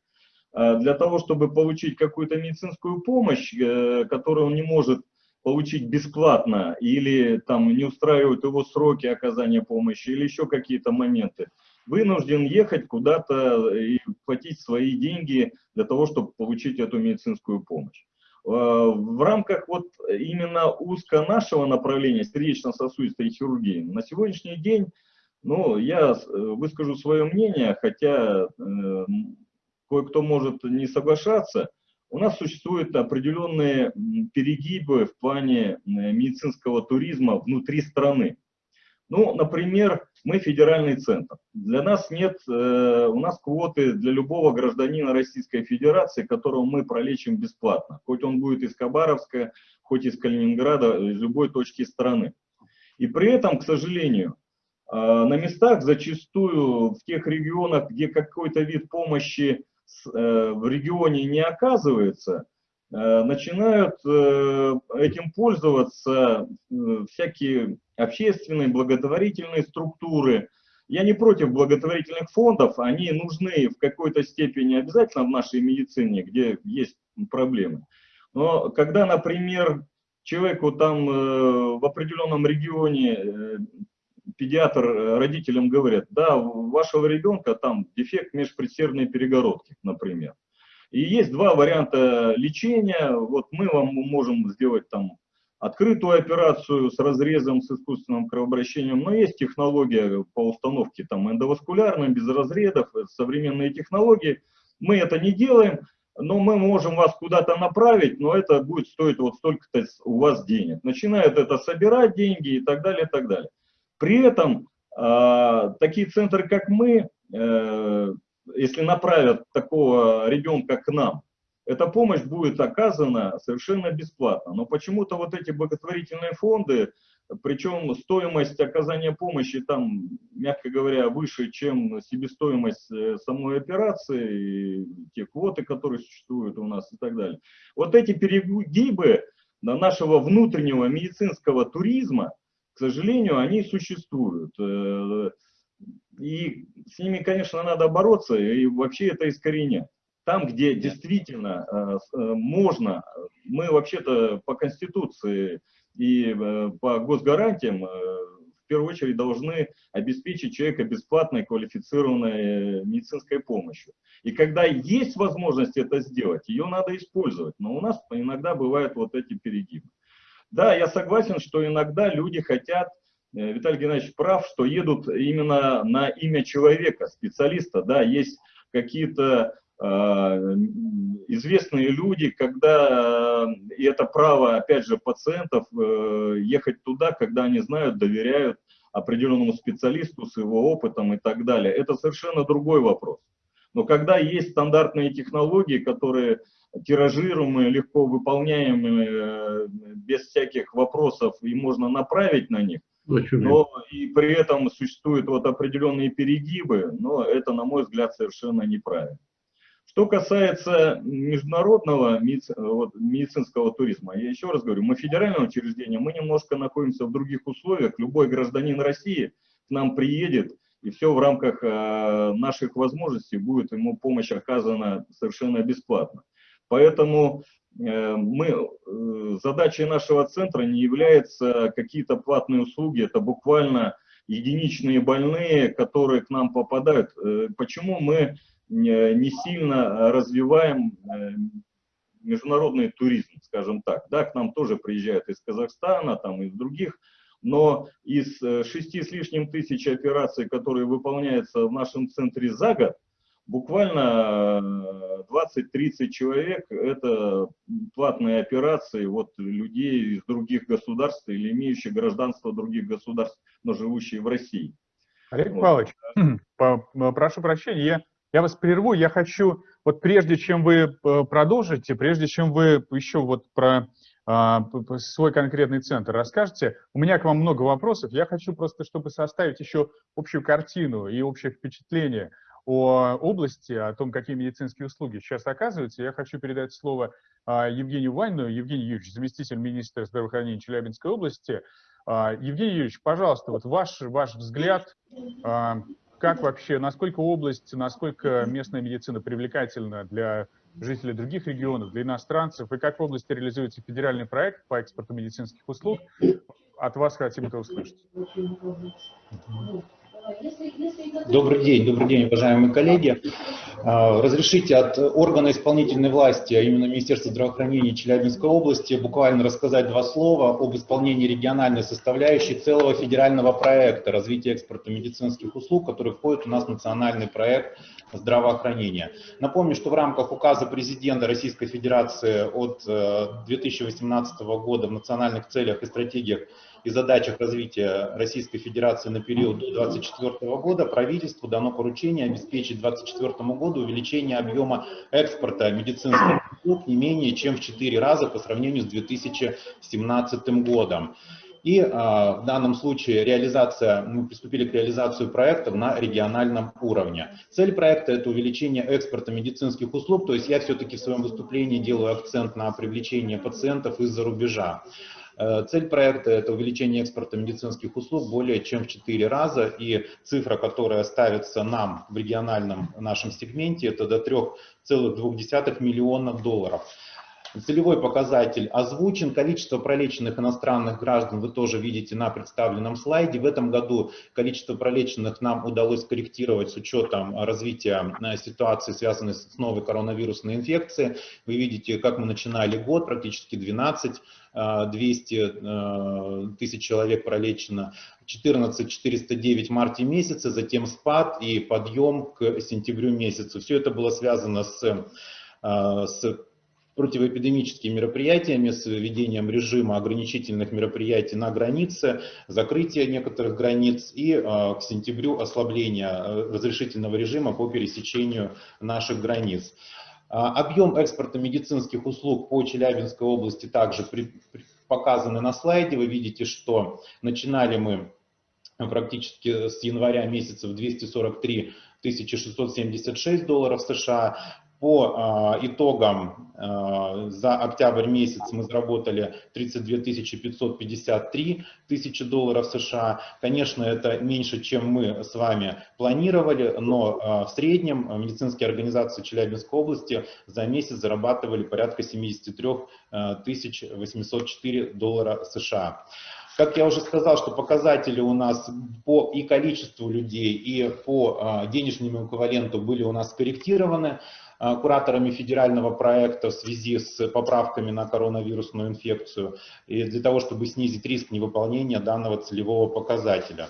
для того, чтобы получить какую-то медицинскую помощь, э, которую он не может получить бесплатно, или там не устраивают его сроки оказания помощи, или еще какие-то моменты, вынужден ехать куда-то и платить свои деньги для того, чтобы получить эту медицинскую помощь. Э, в рамках вот именно узко нашего направления сердечно-сосудистой хирургии на сегодняшний день, ну, я выскажу свое мнение, хотя э, кое-кто может не соглашаться, у нас существуют определенные перегибы в плане медицинского туризма внутри страны. Ну, например, мы федеральный центр. Для нас нет, э, у нас квоты для любого гражданина Российской Федерации, которого мы пролечим бесплатно. Хоть он будет из Хабаровска, хоть из Калининграда, из любой точки страны. И при этом, к сожалению, э, на местах зачастую в тех регионах, где какой-то вид помощи в регионе не оказывается, э, начинают э, этим пользоваться э, всякие общественные, благотворительные структуры. Я не против благотворительных фондов, они нужны в какой-то степени обязательно в нашей медицине, где есть проблемы. Но когда, например, человеку там э, в определенном регионе э, педиатр родителям говорит, да, у вашего ребенка там дефект межпредсердной перегородки, например. И есть два варианта лечения. Вот мы вам можем сделать там открытую операцию с разрезом, с искусственным кровообращением, но есть технология по установке там эндоваскулярной, без разрезов, современные технологии. Мы это не делаем, но мы можем вас куда-то направить, но это будет стоить вот столько-то у вас денег. Начинают это собирать деньги и так далее, и так далее. При этом э, такие центры, как мы, э, если направят такого ребенка к нам, эта помощь будет оказана совершенно бесплатно. Но почему-то вот эти благотворительные фонды, причем стоимость оказания помощи там, мягко говоря, выше, чем себестоимость э, самой операции, те квоты, которые существуют у нас и так далее. Вот эти перегибы нашего внутреннего медицинского туризма, сожалению, они существуют. Э, и с ними, конечно, надо бороться и вообще это искоренять. Там, где действительно э, э, можно, мы вообще-то по Конституции и по госгарантиям в первую очередь должны обеспечить человека бесплатной квалифицированной медицинской помощью. И когда есть возможность это сделать, ее надо использовать. Но у нас иногда бывают вот эти перегибы. Да, я согласен, что иногда люди хотят, Виталий Геннадьевич прав, что едут именно на имя человека, специалиста. Да, есть какие-то а, известные люди, когда, и это право, опять же, пациентов, э, ехать туда, когда они знают, доверяют определенному специалисту с его опытом и так далее. Это совершенно другой вопрос. Но когда есть стандартные технологии, которые тиражируемые, легко выполняемые, э, без всяких вопросов, и можно направить на них, но и при этом существуют вот определенные перегибы, но это, на мой взгляд, совершенно неправильно. Что касается международного медицинского туризма, я еще раз говорю, мы федеральное учреждение, мы немножко находимся в других условиях. Любой гражданин России к нам приедет, и все в рамках э, наших возможностей будет ему помощь оказана совершенно бесплатно. Поэтому э, мы, э, задачей нашего центра не является какие-то платные услуги, это буквально единичные больные, которые к нам попадают. Почему мы не сильно развиваем э, международный туризм, скажем так. Да, к нам тоже приезжают из Казахстана, там из других, но из э, шести с лишним тысяч операций, которые выполняются в нашем центре за год, буквально 20-30 э, человек – это платные операции вот людей из других государств или имеющих гражданство других государств, но живущие в России. Олег вот. Павлович, прошу прощения, я я вас прерву, я хочу, вот прежде чем вы э, продолжите, прежде чем вы еще вот про а, свой конкретный центр расскажете, у меня к вам много вопросов, я хочу просто, чтобы составить еще общую картину и общее впечатление о области, о том, какие медицинские услуги сейчас оказываются, я хочу передать слово а, Евгению Вайну. Евгений Юрьевич, заместитель министра здравоохранения Челябинской области. А, Евгений Юрьевич, пожалуйста, вот ваш, ваш взгляд как вообще, насколько область, насколько местная медицина привлекательна для жителей других регионов, для иностранцев, и как в области реализуется федеральный проект по экспорту медицинских услуг, от вас хотим это услышать. Добрый день, добрый день, уважаемые коллеги. А, разрешите от органа исполнительной власти, а именно Министерства здравоохранения Челябинской области, буквально рассказать два слова об исполнении региональной составляющей целого федерального проекта развития экспорта медицинских услуг, который входит у нас в национальный проект здравоохранения. Напомню, что в рамках указа президента Российской Федерации от 2018 э, года в национальных целях и стратегиях и задачах развития Российской Федерации на период до 2024 года правительству дано поручение обеспечить к 2024 году увеличение объема экспорта медицинских услуг не менее чем в 4 раза по сравнению с 2017 годом. И э, в данном случае реализация, мы приступили к реализации проектов на региональном уровне. Цель проекта – это увеличение экспорта медицинских услуг, то есть я все-таки в своем выступлении делаю акцент на привлечение пациентов из-за рубежа. Э, цель проекта – это увеличение экспорта медицинских услуг более чем в 4 раза, и цифра, которая ставится нам в региональном нашем сегменте, это до 3,2 миллионов долларов. Целевой показатель озвучен. Количество пролеченных иностранных граждан вы тоже видите на представленном слайде. В этом году количество пролеченных нам удалось корректировать с учетом развития э, ситуации, связанной с новой коронавирусной инфекцией. Вы видите, как мы начинали год, практически 12 200 э, э, тысяч человек пролечено, 14 409 в марте месяце, затем спад и подъем к сентябрю месяцу. Все это было связано с, с противоэпидемическими мероприятиями, с введением режима ограничительных мероприятий на границе, закрытие некоторых границ и э, к сентябрю ослабление э, разрешительного режима по пересечению наших границ. А, объем экспорта медицинских услуг по Челябинской области также показаны на слайде. Вы видите, что начинали мы практически с января месяца в 243 676 долларов США, по а, итогам а, за октябрь месяц мы заработали 32 553 тысячи долларов США. Конечно, это меньше, чем мы с вами планировали, но а, в среднем медицинские организации Челябинской области за месяц зарабатывали порядка 73 804 доллара США. Как я уже сказал, что показатели у нас по и количеству людей, и по денежному эквиваленту были у нас скорректированы. Э, кураторами федерального проекта в связи с поправками на коронавирусную инфекцию и для того, чтобы снизить риск невыполнения данного целевого показателя.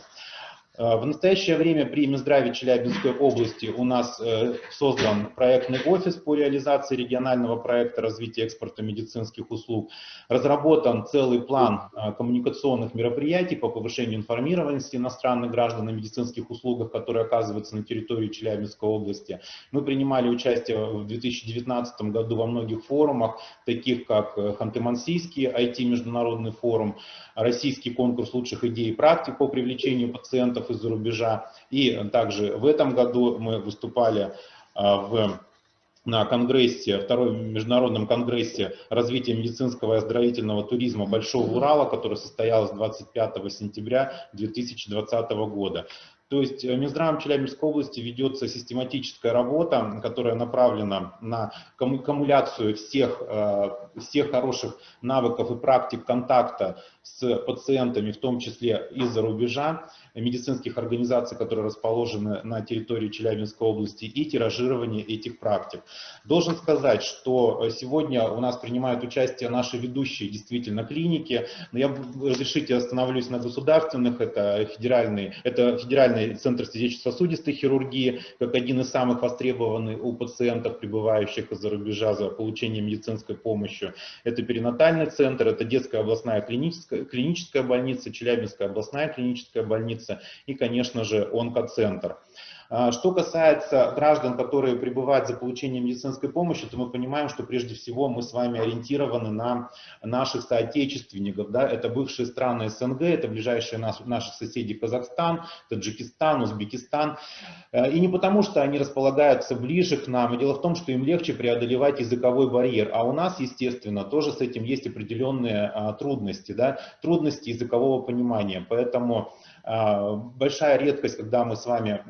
Э, в настоящее время при Минздраве Челябинской области у нас э, создан проектный офис по реализации регионального проекта развития экспорта медицинских услуг. Разработан целый план э, коммуникационных мероприятий по повышению информированности иностранных граждан о медицинских услугах, которые оказываются на территории Челябинской области. Мы принимали участие в 2019 году во многих форумах, таких как Ханты-Мансийский IT-международный форум, Российский конкурс лучших идей и практик по привлечению пациентов из-за рубежа. И также в этом году мы выступали а, в на конгрессе, втором международном конгрессе развития медицинского и оздоровительного туризма Большого Урала, который состоялся 25 сентября 2020 года. То есть э, Минздравом Челябинской области ведется систематическая работа, которая направлена на аккумуляцию всех, э, всех хороших навыков и практик контакта с пациентами, в том числе из-за рубежа, медицинских организаций, которые расположены на территории Челябинской области, и тиражирование этих практик. Должен сказать, что сегодня у нас принимают участие наши ведущие действительно клиники, но я, разрешите, остановлюсь на государственных, это федеральный, это федеральный центр сердечно-сосудистой хирургии, как один из самых востребованных у пациентов, прибывающих из-за рубежа за получением медицинской помощи. Это перинатальный центр, это детская областная клиническая, клиническая больница, Челябинская областная клиническая больница, и, конечно же, онкоцентр. А, что касается граждан, которые прибывают за получением медицинской помощи, то мы понимаем, что прежде всего мы с вами ориентированы на наших соотечественников. Да? Это бывшие страны СНГ, это ближайшие нас, наши соседи Казахстан, Таджикистан, Узбекистан. Э, и не потому, что они располагаются ближе к нам. Дело в том, что им легче преодолевать языковой барьер. А у нас, естественно, тоже с этим есть определенные а, трудности. Да? Трудности языкового понимания. Поэтому большая редкость, когда мы с вами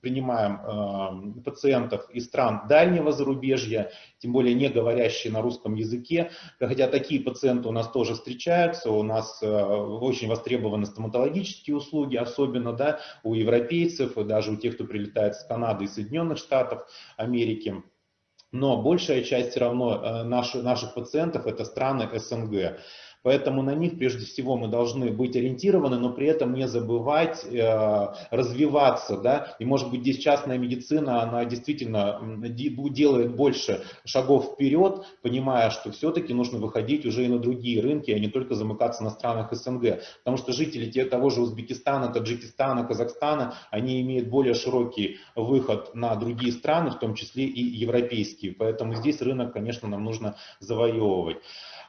принимаем пациентов из стран дальнего зарубежья, тем более не говорящие на русском языке, хотя такие пациенты у нас тоже встречаются, у нас очень востребованы стоматологические услуги, особенно да, у европейцев и даже у тех, кто прилетает с Канады и Соединенных Штатов Америки. Но большая часть все равно наших, наших пациентов это страны СНГ. Поэтому на них прежде всего мы должны быть ориентированы, но при этом не забывать э, развиваться. Да? И может быть здесь частная медицина, она действительно делает больше шагов вперед, понимая, что все-таки нужно выходить уже и на другие рынки, а не только замыкаться на странах СНГ. Потому что жители те, того же Узбекистана, Таджикистана, Казахстана, они имеют более широкий выход на другие страны, в том числе и европейские. Поэтому здесь рынок, конечно, нам нужно завоевывать.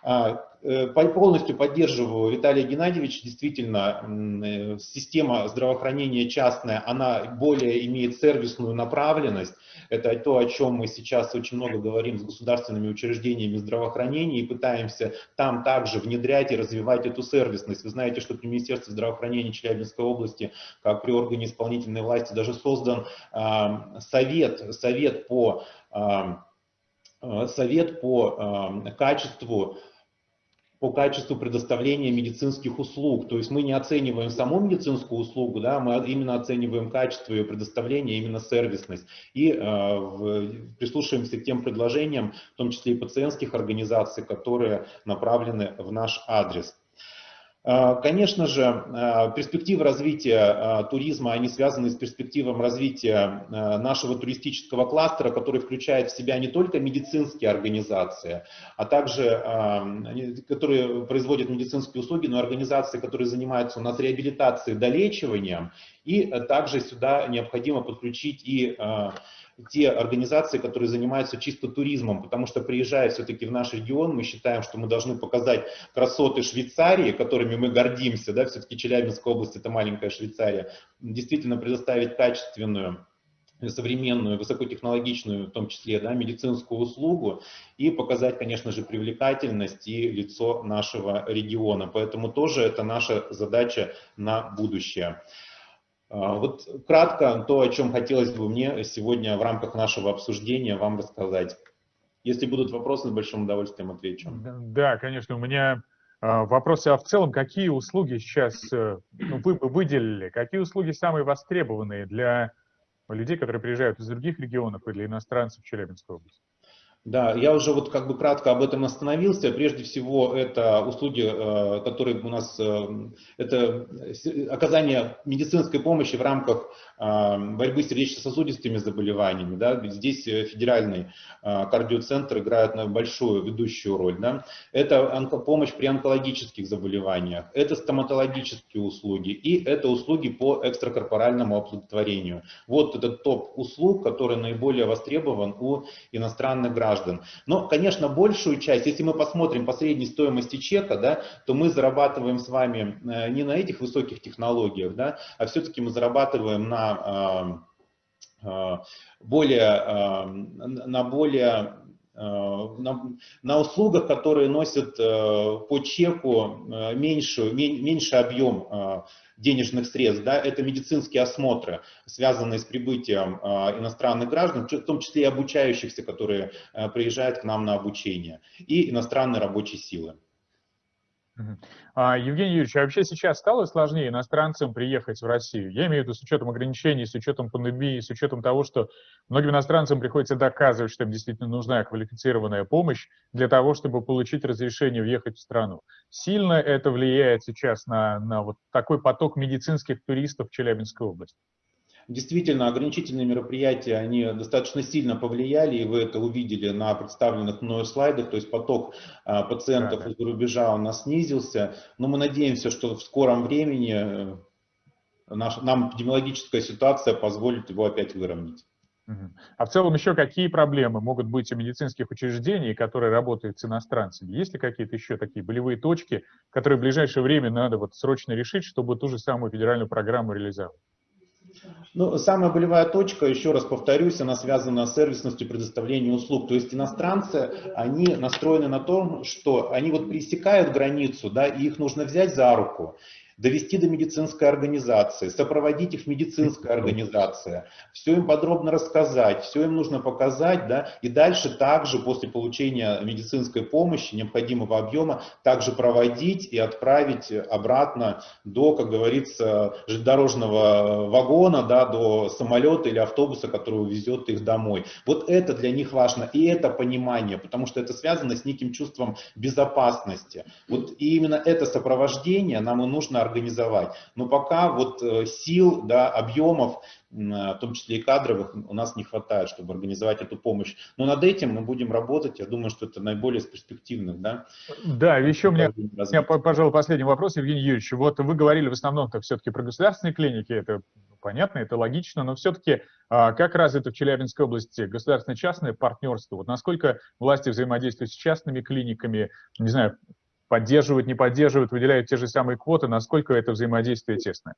А, э, полностью поддерживаю Виталия Геннадьевича. Действительно, э, система здравоохранения частная, она более имеет сервисную направленность. Это то, о чем мы сейчас очень много говорим с государственными учреждениями здравоохранения и пытаемся там также внедрять и развивать эту сервисность. Вы знаете, что при Министерстве здравоохранения Челябинской области, как при органе исполнительной власти, даже создан э, совет, совет по совет по качеству по качеству предоставления медицинских услуг. То есть мы не оцениваем саму медицинскую услугу, да, мы именно оцениваем качество ее предоставления, именно сервисность. И э, прислушиваемся к тем предложениям, в том числе и пациентских организаций, которые направлены в наш адрес. А, конечно же, а, перспективы развития а, туризма, они связаны с перспективами развития нашего туристического кластера, который включает в себя не только медицинские организации, а также, которые производят медицинские услуги, но организации, которые занимаются у нас реабилитацией, долечиванием. И также сюда необходимо подключить и те организации, которые занимаются чисто туризмом, потому что приезжая все-таки в наш регион, мы считаем, что мы должны показать красоты Швейцарии, которыми мы гордимся, да, все-таки Челябинская область это маленькая Швейцария, действительно предоставить качественную современную, высокотехнологичную, в том числе, да, медицинскую услугу и показать, конечно же, привлекательность и лицо нашего региона. Поэтому тоже это наша задача на будущее. А, вот кратко то, о чем хотелось бы мне сегодня в рамках нашего обсуждения вам рассказать. Если будут вопросы, с большим удовольствием отвечу. Да, конечно, у меня а, вопросы, а в целом, какие услуги сейчас э, ну, вы бы выделили, какие услуги самые востребованные для людей, которые приезжают из других регионов и для иностранцев в Челябинскую область? Да, я уже вот как бы кратко об этом остановился. Прежде всего, это услуги, э, которые у нас, э, это оказание медицинской помощи в рамках э, борьбы с сердечно-сосудистыми заболеваниями. Да? Здесь федеральный кардиоцентр играет большую ведущую роль. Да? Это помощь при онкологических заболеваниях, это стоматологические услуги и это услуги по экстракорпоральному оплодотворению. Вот этот топ услуг, который наиболее востребован у иностранных граждан граждан. Но, конечно, большую часть, если мы посмотрим по средней стоимости чека, да, то мы зарабатываем с вами э, не на этих высоких технологиях, да, а все-таки мы зарабатываем на э, э, более, на более на, на услугах, которые носят по чеку меньшую, меньший объем денежных средств, да, это медицинские осмотры, связанные с прибытием э, иностранных граждан, в том числе и обучающихся, которые э, приезжают к нам на обучение, и иностранной рабочей силы. А, Евгений Юрьевич, а вообще сейчас стало сложнее иностранцам приехать в Россию? Я имею в виду с учетом ограничений, с учетом пандемии, с учетом того, что многим иностранцам приходится доказывать, что им действительно нужна квалифицированная помощь для того, чтобы получить разрешение въехать в страну. Сильно это влияет сейчас на, на вот такой поток медицинских туристов в Челябинской области? Действительно, ограничительные мероприятия, они достаточно сильно повлияли, и вы это увидели на представленных мною слайдах, то есть поток а, пациентов из-за рубежа у нас снизился, но мы надеемся, что в скором времени э, наш, нам эпидемиологическая ситуация позволит его опять выровнять. А в целом еще какие проблемы могут быть у медицинских учреждений, которые работают с иностранцами? Есть ли какие-то еще такие болевые точки, которые в ближайшее время надо вот срочно решить, чтобы ту же самую федеральную программу реализовать? Ну, самая болевая точка, еще раз повторюсь, она связана с сервисностью предоставления услуг. То есть иностранцы, они настроены на том, что они вот пересекают границу, да, и их нужно взять за руку довести до медицинской организации, сопроводить их в медицинской организации, все им подробно рассказать, все им нужно показать, да, и дальше также после получения медицинской помощи, необходимого объема, также проводить и отправить обратно до, как говорится, железнодорожного вагона, да, до самолета или автобуса, который увезет их домой. Вот это для них важно, и это понимание, потому что это связано с неким чувством безопасности. Вот и именно это сопровождение нам и нужно организовать. Но пока вот э, сил, да, объемов, в том числе и кадровых, у нас не хватает, чтобы организовать эту помощь. Но над этим мы будем работать. Я думаю, что это наиболее из перспективных. Да, да еще у меня, меня, пожалуй, последний вопрос, Евгений Юрьевич. Вот вы говорили в основном-то все-таки про государственные клиники, это понятно, это логично, но все-таки а, как развито в Челябинской области государственно-частное партнерство? Вот насколько власти взаимодействуют с частными клиниками, не знаю, поддерживают, не поддерживают, выделяют те же самые квоты, насколько это взаимодействие тесное?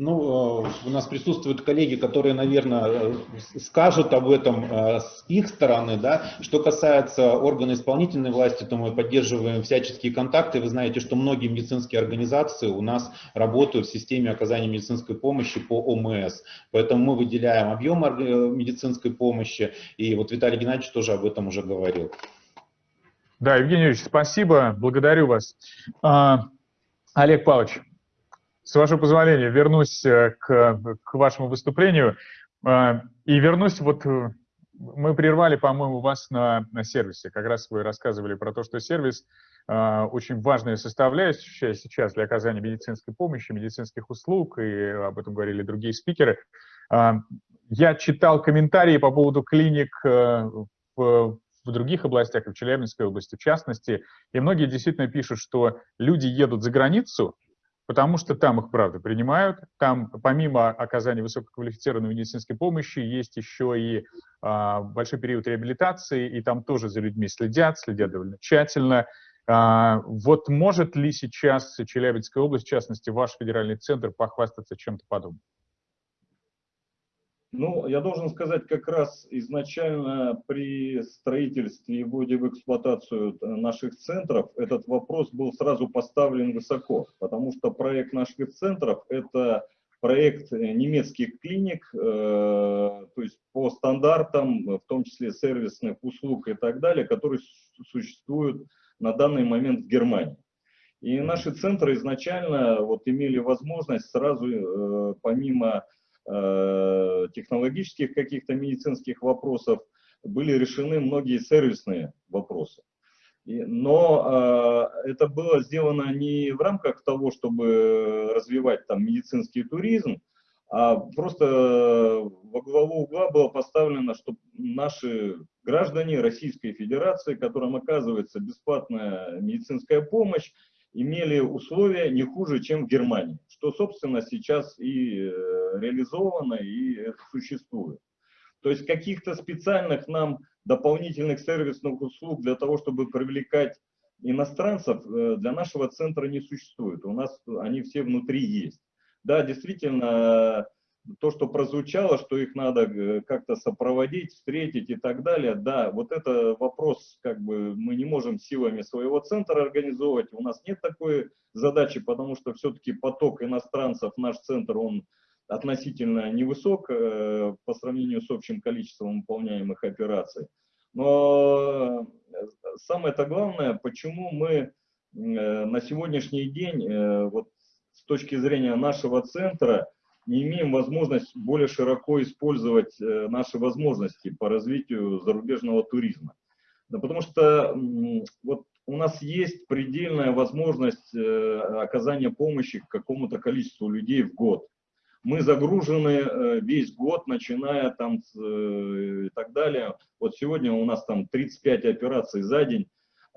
Ну, э, у нас присутствуют коллеги, которые, наверное, э, скажут об этом э, с их стороны. Да? Что касается органа исполнительной власти, то мы поддерживаем всяческие контакты. Вы знаете, что многие медицинские организации у нас работают в системе оказания медицинской помощи по ОМС. Поэтому мы выделяем объем медицинской помощи. И вот Виталий Геннадьевич тоже об этом уже говорил. Да, Евгений Юрьевич, спасибо, благодарю вас. А, Олег Павлович, с вашего позволения, вернусь э, к, к вашему выступлению э, и вернусь вот э, мы прервали, по-моему, вас на, на сервисе. Как раз вы рассказывали про то, что сервис э, очень важная составляющая сейчас для оказания медицинской помощи, медицинских услуг, и об этом говорили другие спикеры. Я читал комментарии по поводу клиник э, в, в других областях, и в Челябинской области в частности, и многие действительно пишут, что люди едут за границу, потому что там их, правда, принимают. Там, помимо оказания высококвалифицированной медицинской помощи, есть еще и а, большой период реабилитации, и там тоже за людьми следят, следят довольно тщательно. А, вот может ли сейчас Челябинская область, в частности, ваш федеральный центр, похвастаться чем-то подобным? Ну, я должен сказать, как раз изначально при строительстве и вводе в эксплуатацию наших центров этот вопрос был сразу поставлен высоко, потому что проект наших центров – это проект немецких клиник, э, то есть по стандартам, в том числе сервисных услуг и так далее, которые существуют на данный момент в Германии. И наши центры изначально вот имели возможность сразу, э, помимо Э, технологических каких-то медицинских вопросов, были решены многие сервисные вопросы. Но э, это было сделано не в рамках того, чтобы развивать там медицинский туризм, а просто во главу угла было поставлено, что наши граждане Российской Федерации, которым оказывается бесплатная медицинская помощь, имели условия не хуже, чем в Германии, что, собственно, сейчас и э, реализовано, и существует. То есть каких-то специальных нам дополнительных сервисных услуг для того, чтобы привлекать иностранцев, э, для нашего центра не существует. У нас они все внутри есть. Да, действительно, то, что прозвучало, что их надо э, как-то сопроводить, встретить и так далее, да, вот это вопрос, как бы мы не можем силами своего центра организовывать, у нас нет такой задачи, потому что все-таки поток иностранцев, наш центр, он относительно невысок э, по сравнению с общим количеством выполняемых операций. Но э, самое-то главное, почему мы на сегодняшний день, вот с точки зрения нашего центра, не имеем возможность более широко использовать э, наши возможности по развитию зарубежного туризма. Да потому что вот у нас есть предельная возможность э, оказания помощи какому-то количеству людей в год. Мы загружены э, весь год, начиная там и так далее. Вот сегодня у нас там 35 операций за день.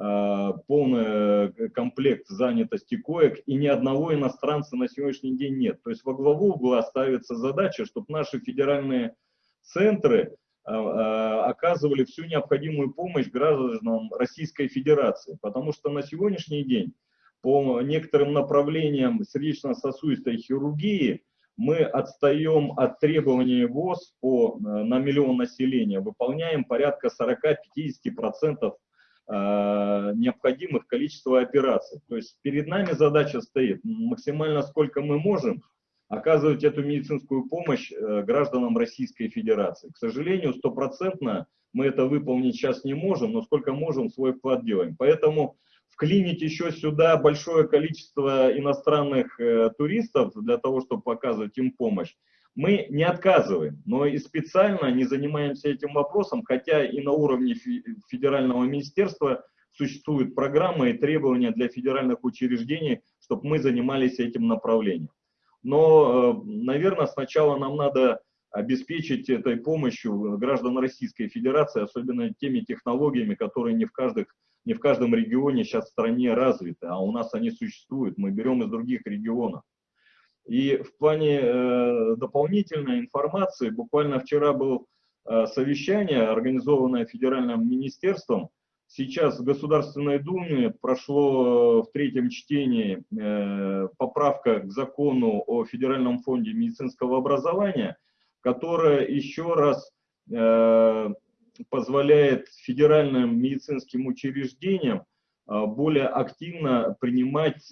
А, полный э, комплект занятости коек, и ни одного иностранца на сегодняшний день нет. То есть во главу угла ставится задача, чтобы наши федеральные центры а, оказывали всю необходимую помощь гражданам Российской Федерации. Потому что на сегодняшний день по некоторым направлениям сердечно-сосудистой хирургии мы отстаем от требований ВОЗ по, э, на миллион населения, выполняем порядка 40-50% необходимых количества операций. То есть перед нами задача стоит максимально сколько мы можем оказывать эту медицинскую помощь гражданам Российской Федерации. К сожалению, стопроцентно мы это выполнить сейчас не можем, но сколько можем, свой вклад делаем. Поэтому вклинить еще сюда большое количество иностранных э, туристов для того, чтобы показывать им помощь, мы не отказываем, но и специально не занимаемся этим вопросом, хотя и на уровне федерального министерства существуют программы и требования для федеральных учреждений, чтобы мы занимались этим направлением. Но, э, наверное, сначала нам надо обеспечить этой помощью граждан Российской Федерации, особенно теми технологиями, которые не в, каждых, не в каждом регионе сейчас в стране развиты, а у нас они существуют, мы берем из других регионов. И в плане э, дополнительной информации, буквально вчера было э, совещание, организованное федеральным министерством, Сейчас в Государственной Думе прошло э, в третьем чтении э, поправка к закону о Федеральном фонде медицинского образования – которая еще раз э, позволяет федеральным медицинским учреждениям более активно принимать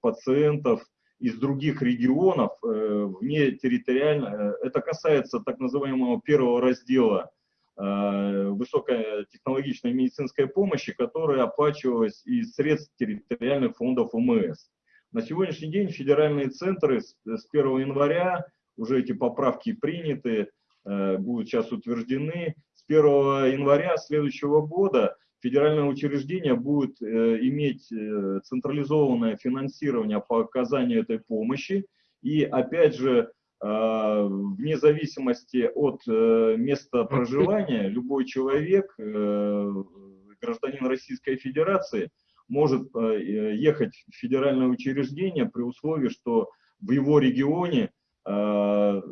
пациентов из других регионов э, вне территориально. Это касается так называемого первого раздела э, высокотехнологичной медицинской помощи, которая оплачивалась из средств территориальных фондов УМС. На сегодняшний день федеральные центры с 1 января уже эти поправки приняты, э, будут сейчас утверждены. С 1 января следующего года федеральное учреждение будет э, иметь э, централизованное финансирование по оказанию этой помощи. И опять же, вне зависимости от места проживания, любой человек, гражданин Российской Федерации, может ехать в федеральное учреждение при условии, что в его регионе Э,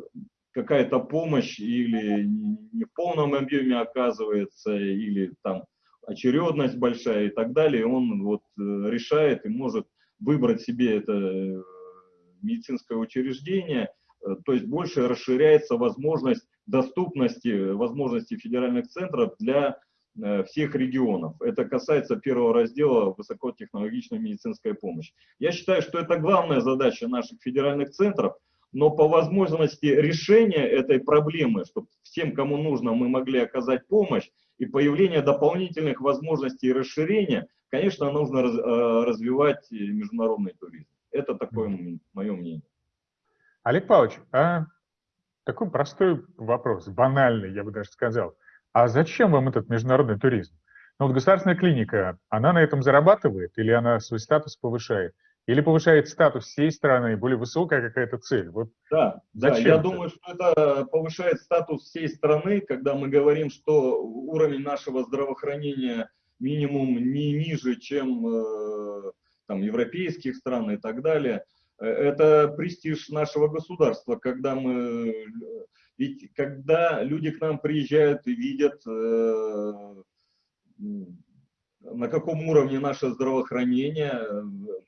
какая-то помощь или не в полном объеме оказывается, или там очередность большая и так далее, он вот э, решает и может выбрать себе это э, медицинское учреждение, то есть больше расширяется возможность доступности, возможности федеральных центров для всех регионов. Это касается первого раздела высокотехнологичной медицинской помощи. Я считаю, что это главная задача наших федеральных центров – но по возможности решения этой проблемы, чтобы всем, кому нужно, мы могли оказать помощь, и появление дополнительных возможностей и расширения, конечно, нужно э, развивать международный туризм. Это такое мое мнение. Олег Павлович, а такой простой вопрос, банальный, я бы даже сказал. А зачем вам этот международный туризм? Ну вот государственная клиника, она на этом зарабатывает или она свой статус повышает? Или повышает статус всей страны, более высокая какая-то цель? Вот да, зачем да, я это? думаю, что это повышает статус всей страны, когда мы говорим, что уровень нашего здравоохранения минимум не ниже, чем э, там, европейских стран и так далее. Э, это престиж нашего государства, когда мы... Ведь когда люди к нам приезжают и видят э, на каком уровне наше здравоохранение,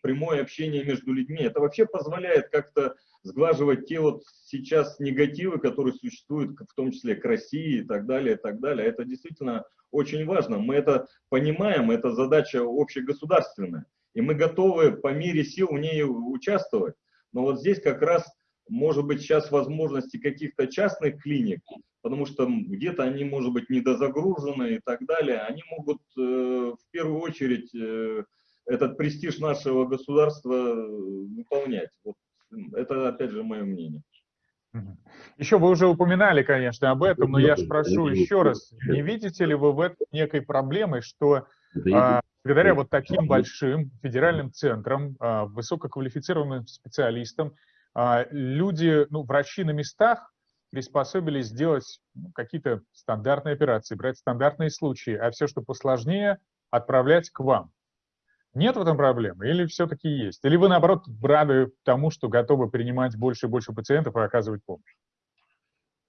прямое общение между людьми. Это вообще позволяет как-то сглаживать те вот сейчас негативы, которые существуют, в том числе к России и так далее, и так далее. Это действительно очень важно. Мы это понимаем, это задача общегосударственная. И мы готовы по мере сил в ней участвовать. Но вот здесь как раз может быть сейчас возможности каких-то частных клиник, потому что где-то они, может быть, недозагружены и так далее, они могут э, в первую очередь э, этот престиж нашего государства э, выполнять. Вот это, опять же, мое мнение. Еще вы уже упоминали, конечно, об этом, но я спрошу еще раз, не видите ли вы в этом некой проблемой, что а, благодаря вот таким большим федеральным центрам, а, высококвалифицированным специалистам, люди, ну, врачи на местах приспособились сделать ну, какие-то стандартные операции, брать стандартные случаи, а все, что посложнее, отправлять к вам. Нет в этом проблемы или все-таки есть? Или вы, наоборот, рады тому, что готовы принимать больше и больше пациентов и оказывать помощь?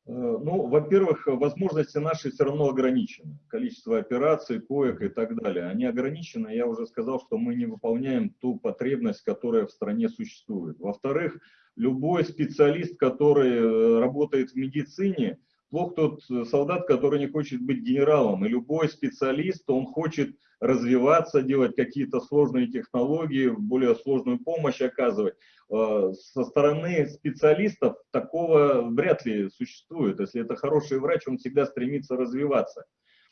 Э, ну, во-первых, возможности наши все равно ограничены. Количество операций, коек и так далее. Они ограничены. Я уже сказал, что мы не выполняем ту потребность, которая в стране существует. Во-вторых, любой специалист, который э, работает в медицине, плох тот солдат, который не хочет быть генералом. И любой специалист, он хочет развиваться, делать какие-то сложные технологии, более сложную помощь оказывать. Э, со стороны специалистов такого вряд ли существует. Если это хороший врач, он всегда стремится развиваться.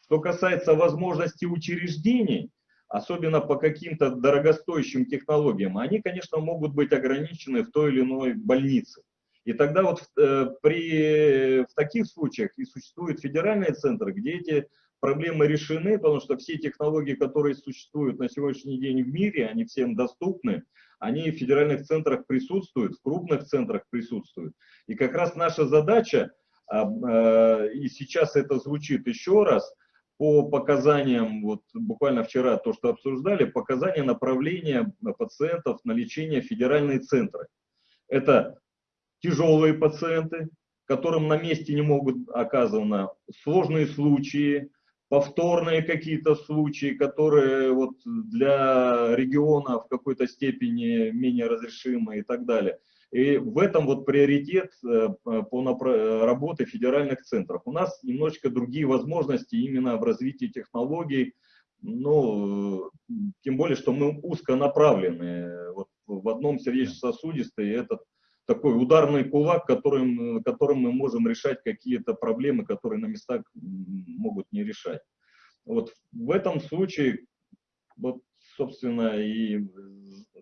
Что касается возможности учреждений, особенно по каким-то дорогостоящим технологиям, они, конечно, могут быть ограничены в той или иной больнице. И тогда вот э, при, в таких случаях и существуют федеральные центры, где эти проблемы решены, потому что все технологии, которые существуют на сегодняшний день в мире, они всем доступны, они в федеральных центрах присутствуют, в крупных центрах присутствуют. И как раз наша задача, а, а, и сейчас это звучит еще раз, по показаниям, вот буквально вчера то, что обсуждали, показания направления пациентов на лечение в федеральные центры. Это тяжелые пациенты, которым на месте не могут оказаны сложные случаи, повторные какие-то случаи, которые вот для региона в какой-то степени менее разрешимы и так далее. И в этом вот приоритет э, по работе федеральных центров. У нас немножечко другие возможности именно в развитии технологий, ну, тем более, что мы узконаправлены. Вот в одном сердечно-сосудистой этот такой ударный кулак, которым, которым мы можем решать какие-то проблемы, которые на местах могут не решать. Вот в этом случае, вот, собственно, и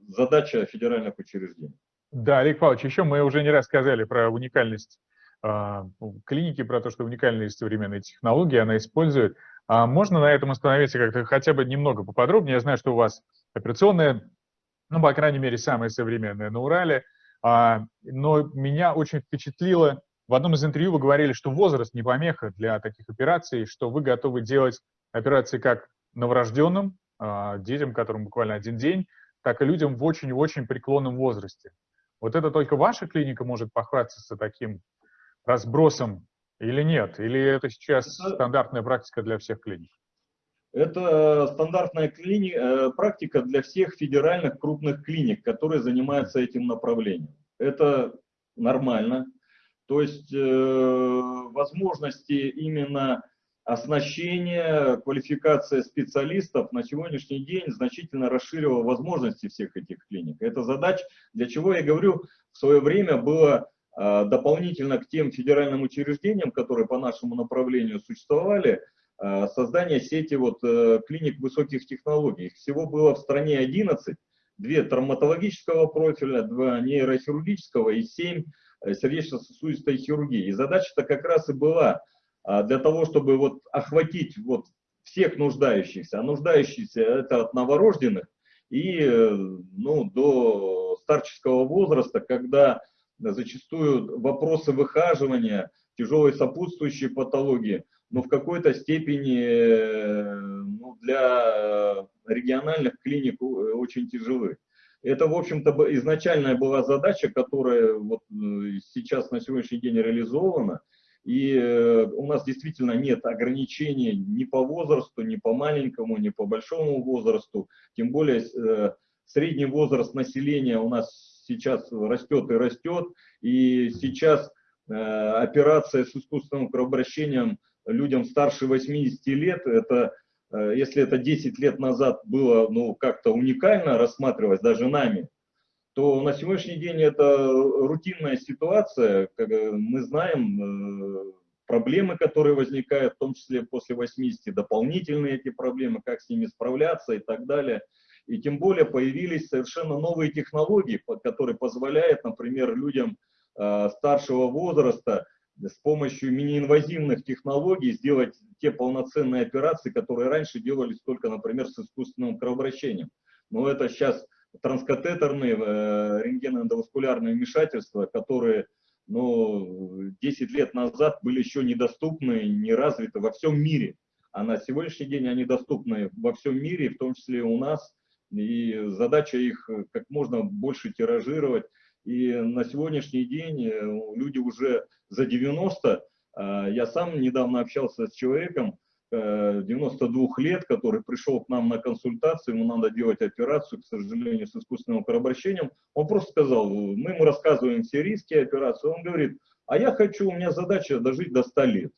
задача федеральных учреждений. Да, Олег Павлович, еще мы уже не раз сказали про уникальность э, клиники, про то, что уникальные современные технологии она использует. А можно на этом остановиться как-то хотя бы немного поподробнее? Я знаю, что у вас операционная, ну, по крайней мере, самая современная на Урале – а, но меня очень впечатлило, в одном из интервью вы говорили, что возраст не помеха для таких операций, что вы готовы делать операции как новорожденным, а, детям, которым буквально один день, так и людям в очень-очень преклонном возрасте. Вот это только ваша клиника может похвастаться таким разбросом или нет? Или это сейчас стандартная практика для всех клиник? Это стандартная клини... Э, практика для всех федеральных крупных клиник, которые занимаются этим направлением. Это нормально. То есть э, возможности именно оснащения, квалификация специалистов на сегодняшний день значительно расширила возможности всех этих клиник. Это задача, для чего я говорю, в свое время было э, дополнительно к тем федеральным учреждениям, которые по нашему направлению существовали, Э, создание сети вот, э, клиник высоких технологий. Их всего было в стране 11, две травматологического профиля, два нейрохирургического и семь э, сердечно-сосудистой хирургии. И задача-то как раз и была для того, чтобы вот охватить вот всех нуждающихся. А нуждающиеся это от новорожденных и ну, до старческого возраста, когда зачастую вопросы выхаживания, тяжелой сопутствующей патологии – но в какой-то степени э, ну, для региональных клиник э, очень тяжелы. Это, в общем-то, изначальная была задача, которая вот э, сейчас на сегодняшний день реализована. И у нас действительно нет ограничений ни по возрасту, ни по маленькому, ни по большому возрасту. Тем более средний возраст населения у нас сейчас растет и растет. И сейчас операция с искусственным кровообращением – людям старше 80 лет, это, э, если это 10 лет назад было ну, как-то уникально рассматривалось даже нами, то на сегодняшний день это рутинная ситуация. Как мы знаем э, проблемы, которые возникают, в том числе после 80, дополнительные эти проблемы, как с ними справляться и так далее. И тем более появились совершенно новые технологии, которые позволяют, например, людям э, старшего возраста с помощью мини-инвазивных технологий сделать те полноценные операции, которые раньше делались только, например, с искусственным кровообращением. Но это сейчас транскатетерные э, рентгеноэндоваскулярные вмешательства, которые ну, 10 лет назад были еще недоступны, не развиты во всем мире. А на сегодняшний день они доступны во всем мире, в том числе у нас. И задача их как можно больше тиражировать. И на сегодняшний день э, люди уже за 90, а, я сам недавно общался с человеком, 92 э, лет, который пришел к нам на консультацию, ему надо делать операцию, к сожалению, с искусственным кровообращением. Он просто сказал, мы ему рассказываем все риски операции, он говорит, а я хочу, у меня задача дожить до 100 лет.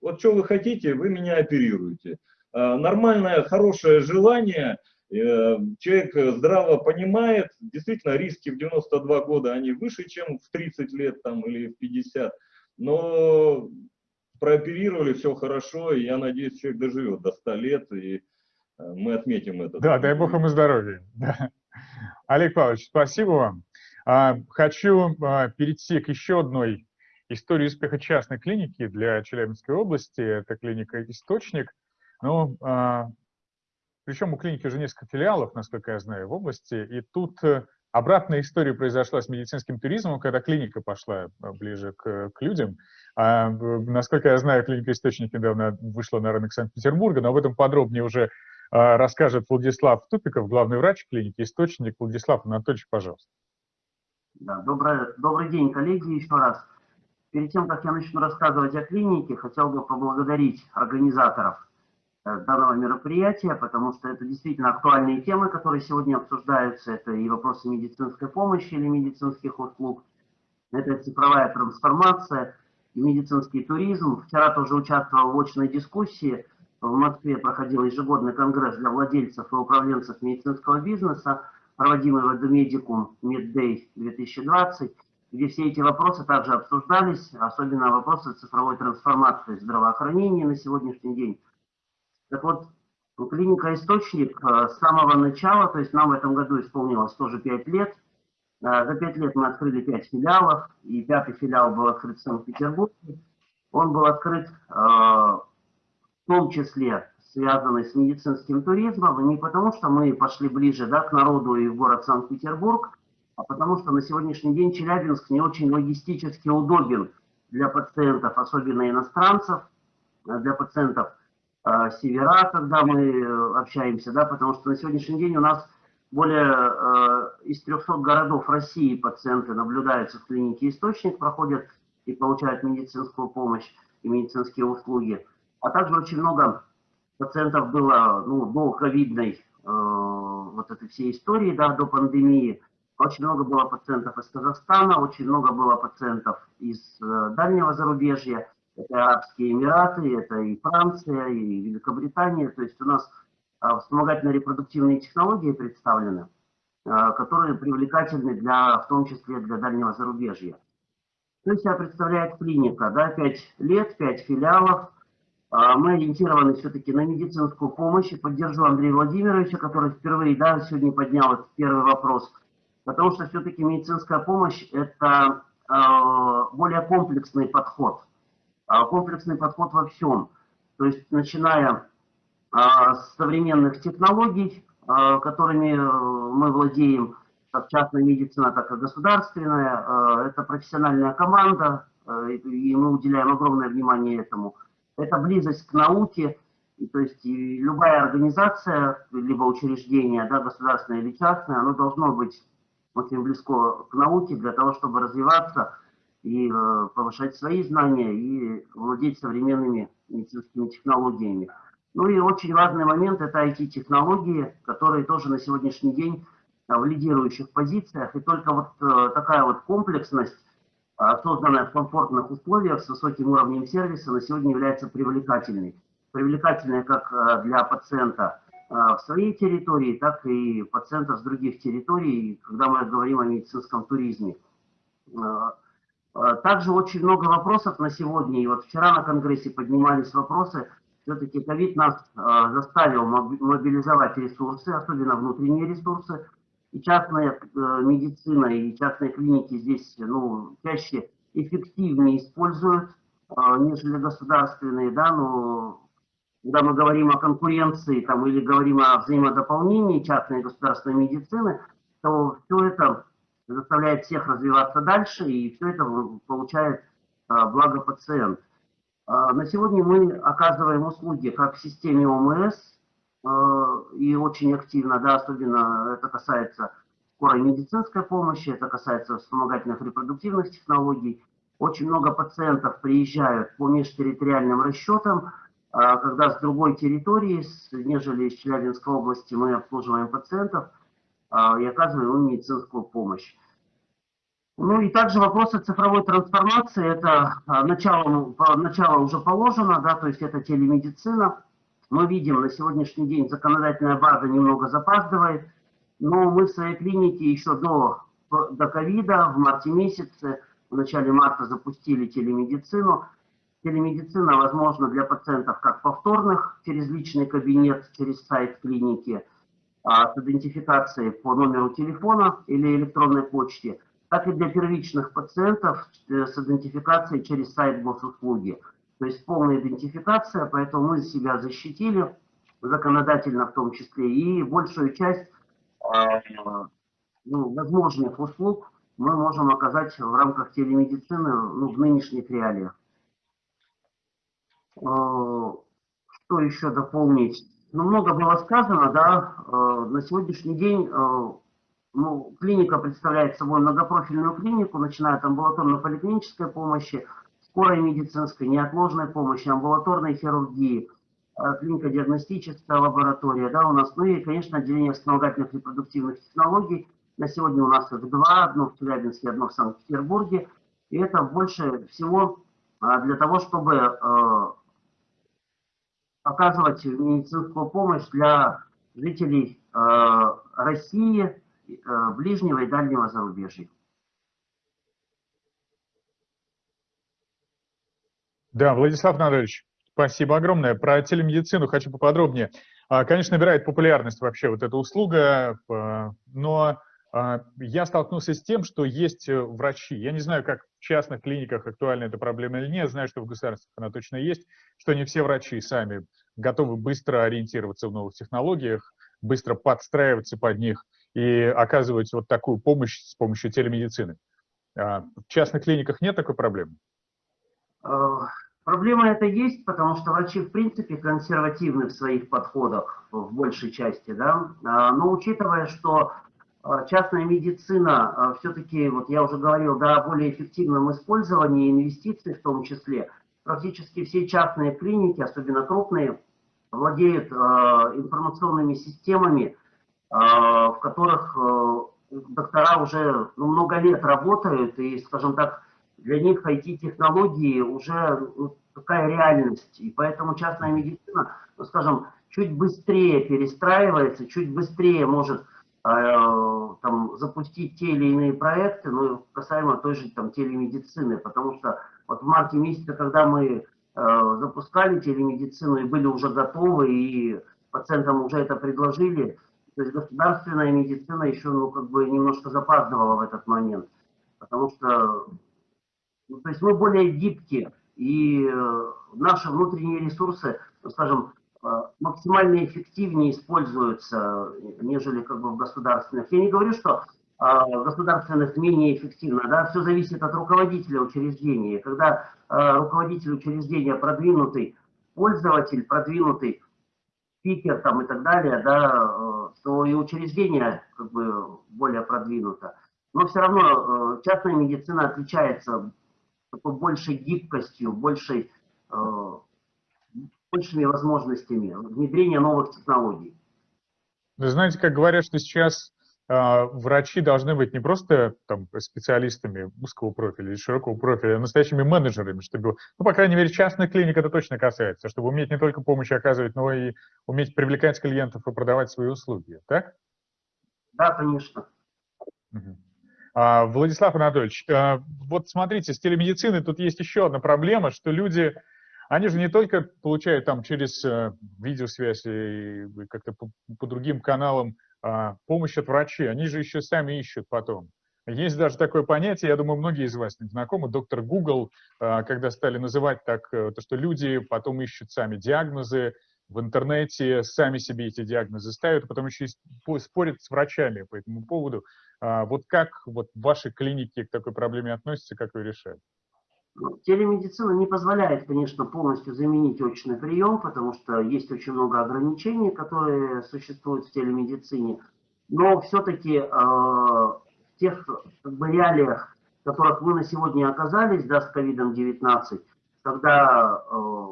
Вот что вы хотите, вы меня оперируете. А, нормальное, хорошее желание, э, человек здраво понимает, действительно риски в 92 года, они выше, чем в 30 лет там, или в 50, но прооперировали, все хорошо, и я надеюсь, человек доживет до 100 лет, и э, мы отметим это. Да, дай бог ему здоровья. Олег Павлович, спасибо вам. А, хочу а, перейти к еще одной истории успеха частной клиники для Челябинской области. Это клиника «Источник». Ну, причем у клиники уже несколько филиалов, насколько я знаю, в области. И тут э, обратная история произошла с медицинским туризмом, когда клиника пошла э, ближе к, к людям. А, насколько я знаю, клиника «Источник» недавно вышла на рынок Санкт-Петербурга, но об этом подробнее уже а, расскажет Владислав Тупиков, главный врач клиники «Источник». Владислав Анатольевич, пожалуйста. Да, добрый, добрый день, коллеги, еще раз. Перед тем, как я начну рассказывать о клинике, хотел бы поблагодарить организаторов данного мероприятия, потому что это действительно актуальные темы, которые сегодня обсуждаются. Это и вопросы медицинской помощи или медицинских услуг, это цифровая трансформация и медицинский туризм. Вчера тоже участвовал в очной дискуссии – в Москве проходил ежегодный конгресс для владельцев и управленцев медицинского бизнеса, проводимый в Эдумедикум Меддей 2020, где все эти вопросы также обсуждались, особенно вопросы цифровой трансформации здравоохранения на сегодняшний день. Так вот, клиника «Источник» э, с самого начала, то есть нам в этом году исполнилось тоже 5 лет, э, за 5 лет мы открыли 5 филиалов, и пятый филиал был открыт в Санкт-Петербурге. Он был открыт э, в том числе связанный с медицинским туризмом, не потому, что мы пошли ближе да, к народу и в город Санкт-Петербург, а потому что на сегодняшний день Челябинск не очень логистически удобен для пациентов, особенно иностранцев, для пациентов севера, когда мы э, общаемся, да, потому что на сегодняшний день у нас более э, из 300 городов России пациенты наблюдаются в клинике «Источник», проходят и получают медицинскую помощь и медицинские услуги а также очень много пациентов было ну, до ковидной э, вот этой всей истории, да, до пандемии. Очень много было пациентов из Казахстана, очень много было пациентов из э, дальнего зарубежья. Это Арабские Эмираты, это и Франция, и Великобритания. То есть у нас э, вспомогательные репродуктивные технологии представлены, э, которые привлекательны для, в том числе для дальнего зарубежья. То есть себя представляет клиника, да, 5 лет, 5 филиалов, а, мы ориентированы все-таки на медицинскую помощь. И поддержу Андрея Владимировича, который впервые да, сегодня поднял этот первый вопрос. Потому что все-таки медицинская помощь – это более комплексный подход. Э, комплексный подход во всем. То есть, начиная э, с современных технологий, э, которыми мы владеем, как частная медицина, так и государственная. Э, это профессиональная команда, э, и мы уделяем огромное внимание этому – это близость к науке, и, то есть любая организация, либо учреждение, да, государственное или частное, оно должно быть очень близко к науке для того, чтобы развиваться и э, повышать свои знания и владеть современными медицинскими технологиями. Ну и очень важный момент – это IT-технологии, которые тоже на сегодняшний день в лидирующих позициях. И только вот э, такая вот комплексность созданная в комфортных условиях с высоким уровнем сервиса, на сегодня является привлекательной. Привлекательной как для пациента в своей территории, так и пациентов с других территорий, когда мы говорим о медицинском туризме. Также очень много вопросов на сегодня, и вот вчера на Конгрессе поднимались вопросы, все-таки ковид нас заставил мобилизовать ресурсы, особенно внутренние ресурсы, и частная э, медицина, и частные клиники здесь ну, чаще эффективнее используют, э, нежели государственные, да, но когда мы говорим о конкуренции там, или говорим о взаимодополнении частной и государственной медицины, то все это заставляет всех развиваться дальше, и все это получает э, благо пациент. На сегодня мы оказываем услуги как в системе ОМС, Э, и очень активно, да, особенно это касается скорой медицинской помощи, это касается вспомогательных репродуктивных технологий. Очень много пациентов приезжают по межтерриториальным расчетам, а когда с другой территории, нежели из Челябинской области, мы обслуживаем пациентов а, и оказываем им медицинскую помощь. Ну и также вопросы цифровой трансформации, это начало, начало уже положено, да, то есть это телемедицина. Мы видим, на сегодняшний день законодательная база немного запаздывает, но мы в своей клинике еще до, до ковида, в марте месяце, в начале марта запустили телемедицину. Телемедицина возможна для пациентов как повторных, через личный кабинет, через сайт клиники, а, с идентификацией по номеру телефона или электронной почте, так и для первичных пациентов э, с идентификацией через сайт госуслуги. То есть полная идентификация, поэтому мы себя защитили, законодательно в том числе, и большую часть э, ну, возможных услуг мы можем оказать в рамках телемедицины ну, в нынешних реалиях. Э, что еще дополнить? Ну, много было сказано, да, на сегодняшний день ну, клиника представляет собой многопрофильную клинику, начиная от амбулаторно-поликлинической помощи, скорой медицинской, неотложной помощи, амбулаторной хирургии, э, клиника диагностическая лаборатория, да, у нас, ну и, конечно, отделение вспомогательных репродуктивных технологий. На сегодня у нас их два, одно в Челябинске, одно в Санкт-Петербурге. И это больше всего для того, чтобы э, оказывать медицинскую помощь для жителей э, России, ближнего и дальнего зарубежья. Да, Владислав Анатольевич, спасибо огромное. Про телемедицину хочу поподробнее. А, конечно, набирает популярность вообще вот эта услуга, а, но я столкнулся с тем, что есть э, врачи. Я не знаю, как в частных клиниках актуальна эта проблема или нет, знаю, что в государствах она точно есть, что не все врачи сами готовы быстро ориентироваться в новых технологиях, быстро подстраиваться под них и оказывать вот такую помощь с помощью телемедицины. В частных клиниках нет такой проблемы? Проблема это есть, потому что врачи в принципе консервативны в своих подходах в большей части, да, а, но учитывая, что а, частная медицина а, все-таки, вот я уже говорил, да, о более эффективном использовании инвестиций в том числе, практически все частные клиники, особенно крупные, владеют информационными системами, в которых доктора уже ну, много лет работают и, скажем так, для них IT-технологии уже ну, такая реальность. И поэтому частная медицина, ну, скажем, чуть быстрее перестраивается, чуть быстрее может там, запустить те или иные проекты, ну, касаемо той же там, телемедицины. Потому что вот в марте месяце, когда мы э, запускали телемедицину и были уже готовы, и пациентам уже это предложили, то есть государственная медицина еще ну, как бы немножко запаздывала в этот момент. Потому что ну, то есть мы более гибкие, и э, наши внутренние ресурсы, ну, скажем, э, максимально эффективнее используются, нежели как бы в государственных. Я не говорю, что э, в государственных менее эффективно, да, все зависит от руководителя учреждения. Когда руководитель учреждения продвинутый пользователь, продвинутый спикер там и так далее, да, то и учреждение как бы более продвинуто. Но все равно частная медицина отличается такой большей гибкостью, большей, большими возможностями внедрения новых технологий. Вы знаете, как говорят, что сейчас э, врачи должны быть не просто там, специалистами узкого профиля или широкого профиля, а настоящими менеджерами, чтобы, ну, по крайней мере, частных клиник это точно касается, чтобы уметь не только помощь оказывать, но и уметь привлекать клиентов и продавать свои услуги, так? Да, конечно. Угу. А, Владислав Анатольевич, а, вот смотрите, с телемедициной тут есть еще одна проблема, что люди, они же не только получают там через э, видеосвязь и как-то по, по другим каналам а, помощь от врачей, они же еще сами ищут потом. Есть даже такое понятие, я думаю, многие из вас знакомы, доктор Google, когда стали называть так, э, то, что люди потом ищут сами диагнозы, в интернете сами себе эти диагнозы ставят, а потом еще и спорят с врачами по этому поводу. А вот как вот ваши клиники к такой проблеме относятся, как вы решаете? Телемедицина не позволяет, конечно, полностью заменить очный прием, потому что есть очень много ограничений, которые существуют в телемедицине. Но все-таки э, в тех как бы, реалиях, в которых мы на сегодня оказались, да, с COVID-19, когда э,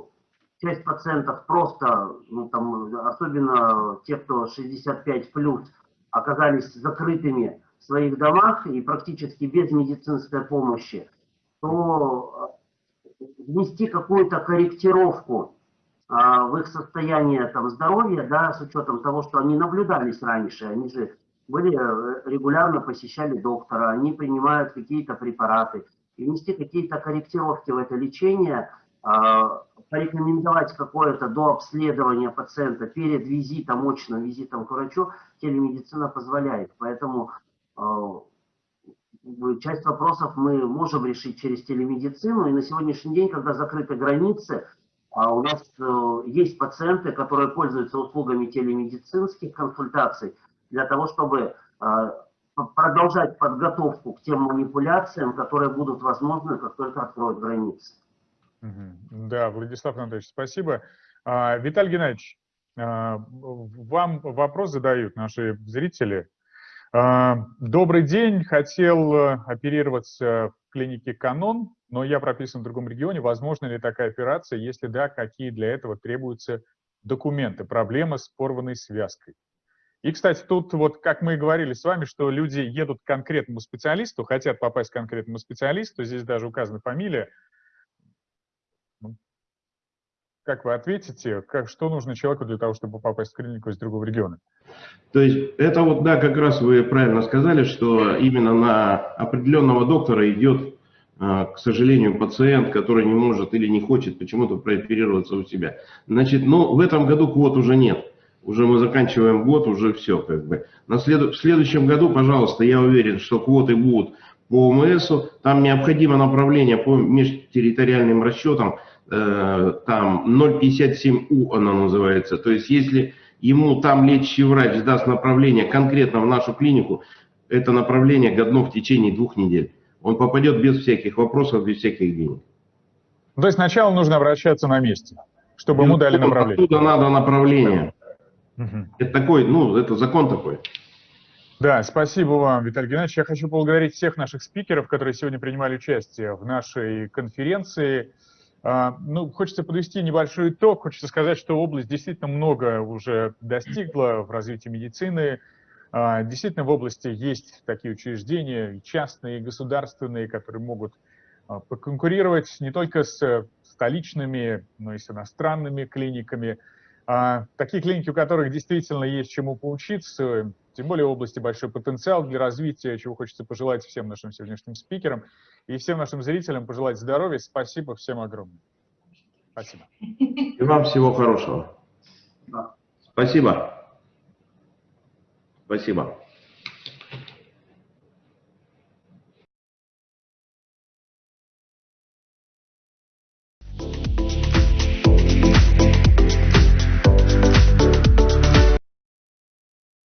часть пациентов просто, ну, там, особенно те, кто 65 плюс, оказались закрытыми в своих домах и практически без медицинской помощи, то э, внести какую-то корректировку а, в их состояние там, здоровья, да, с учетом того, что они наблюдались раньше, они же были, э, регулярно посещали доктора, они принимают какие-то препараты, и внести какие-то корректировки в это лечение, а, порекомендовать какое-то до обследования пациента перед визитом, очным визитом к врачу, телемедицина позволяет. Поэтому часть вопросов мы можем решить через телемедицину, и на сегодняшний день, когда закрыты границы, а у нас э, есть пациенты, которые пользуются услугами телемедицинских консультаций для того, чтобы э, продолжать подготовку к тем манипуляциям, которые будут возможны, как только откроют границы. Да, Владислав Анатольевич, спасибо. А, Виталий Геннадьевич, а, вам вопрос задают наши зрители. А, добрый день, хотел э, оперироваться в клинике «Канон», но я прописан в другом регионе. Возможно ли такая операция? Если да, какие для этого требуются документы? Проблема с порванной связкой. И, кстати, тут вот, как мы и говорили с вами, что люди едут к конкретному специалисту, хотят попасть к конкретному специалисту, здесь даже указана фамилия. Как вы ответите, как, что нужно человеку для того, чтобы попасть в клинику из другого региона? То есть это вот, да, как раз вы правильно сказали, что именно на определенного доктора идет а, к сожалению, пациент, который не может или не хочет почему-то прооперироваться у себя. Значит, ну, в этом году квот уже нет. Уже мы заканчиваем год, уже все как бы. На след... В следующем году, пожалуйста, я уверен, что квоты будут по ОМСу. Там необходимо направление по межтерриториальным расчетам. Э, там 057У оно называется. То есть, если ему там лечащий врач даст направление конкретно в нашу клинику, это направление годно в течение двух недель он попадет без всяких вопросов, без всяких денег. Ну, то есть сначала нужно обращаться на месте, чтобы ему дали направление. Оттуда надо направление. Угу. Это такой, ну, это закон такой. Да, спасибо вам, Виталий Геннадьевич. Я хочу поблагодарить всех наших спикеров, которые сегодня принимали участие в нашей конференции. А, ну, хочется подвести небольшой итог. Хочется сказать, что область действительно много уже достигла в развитии медицины, а, действительно, в области есть такие учреждения, частные, и государственные, которые могут а, поконкурировать не только с столичными, но и с иностранными клиниками. А, такие клиники, у которых действительно есть чему поучиться, тем более в области большой потенциал для развития, чего хочется пожелать всем нашим сегодняшним спикерам и всем нашим зрителям пожелать здоровья. Спасибо всем огромное. Спасибо. И вам всего хорошего. Спасибо. Спасибо.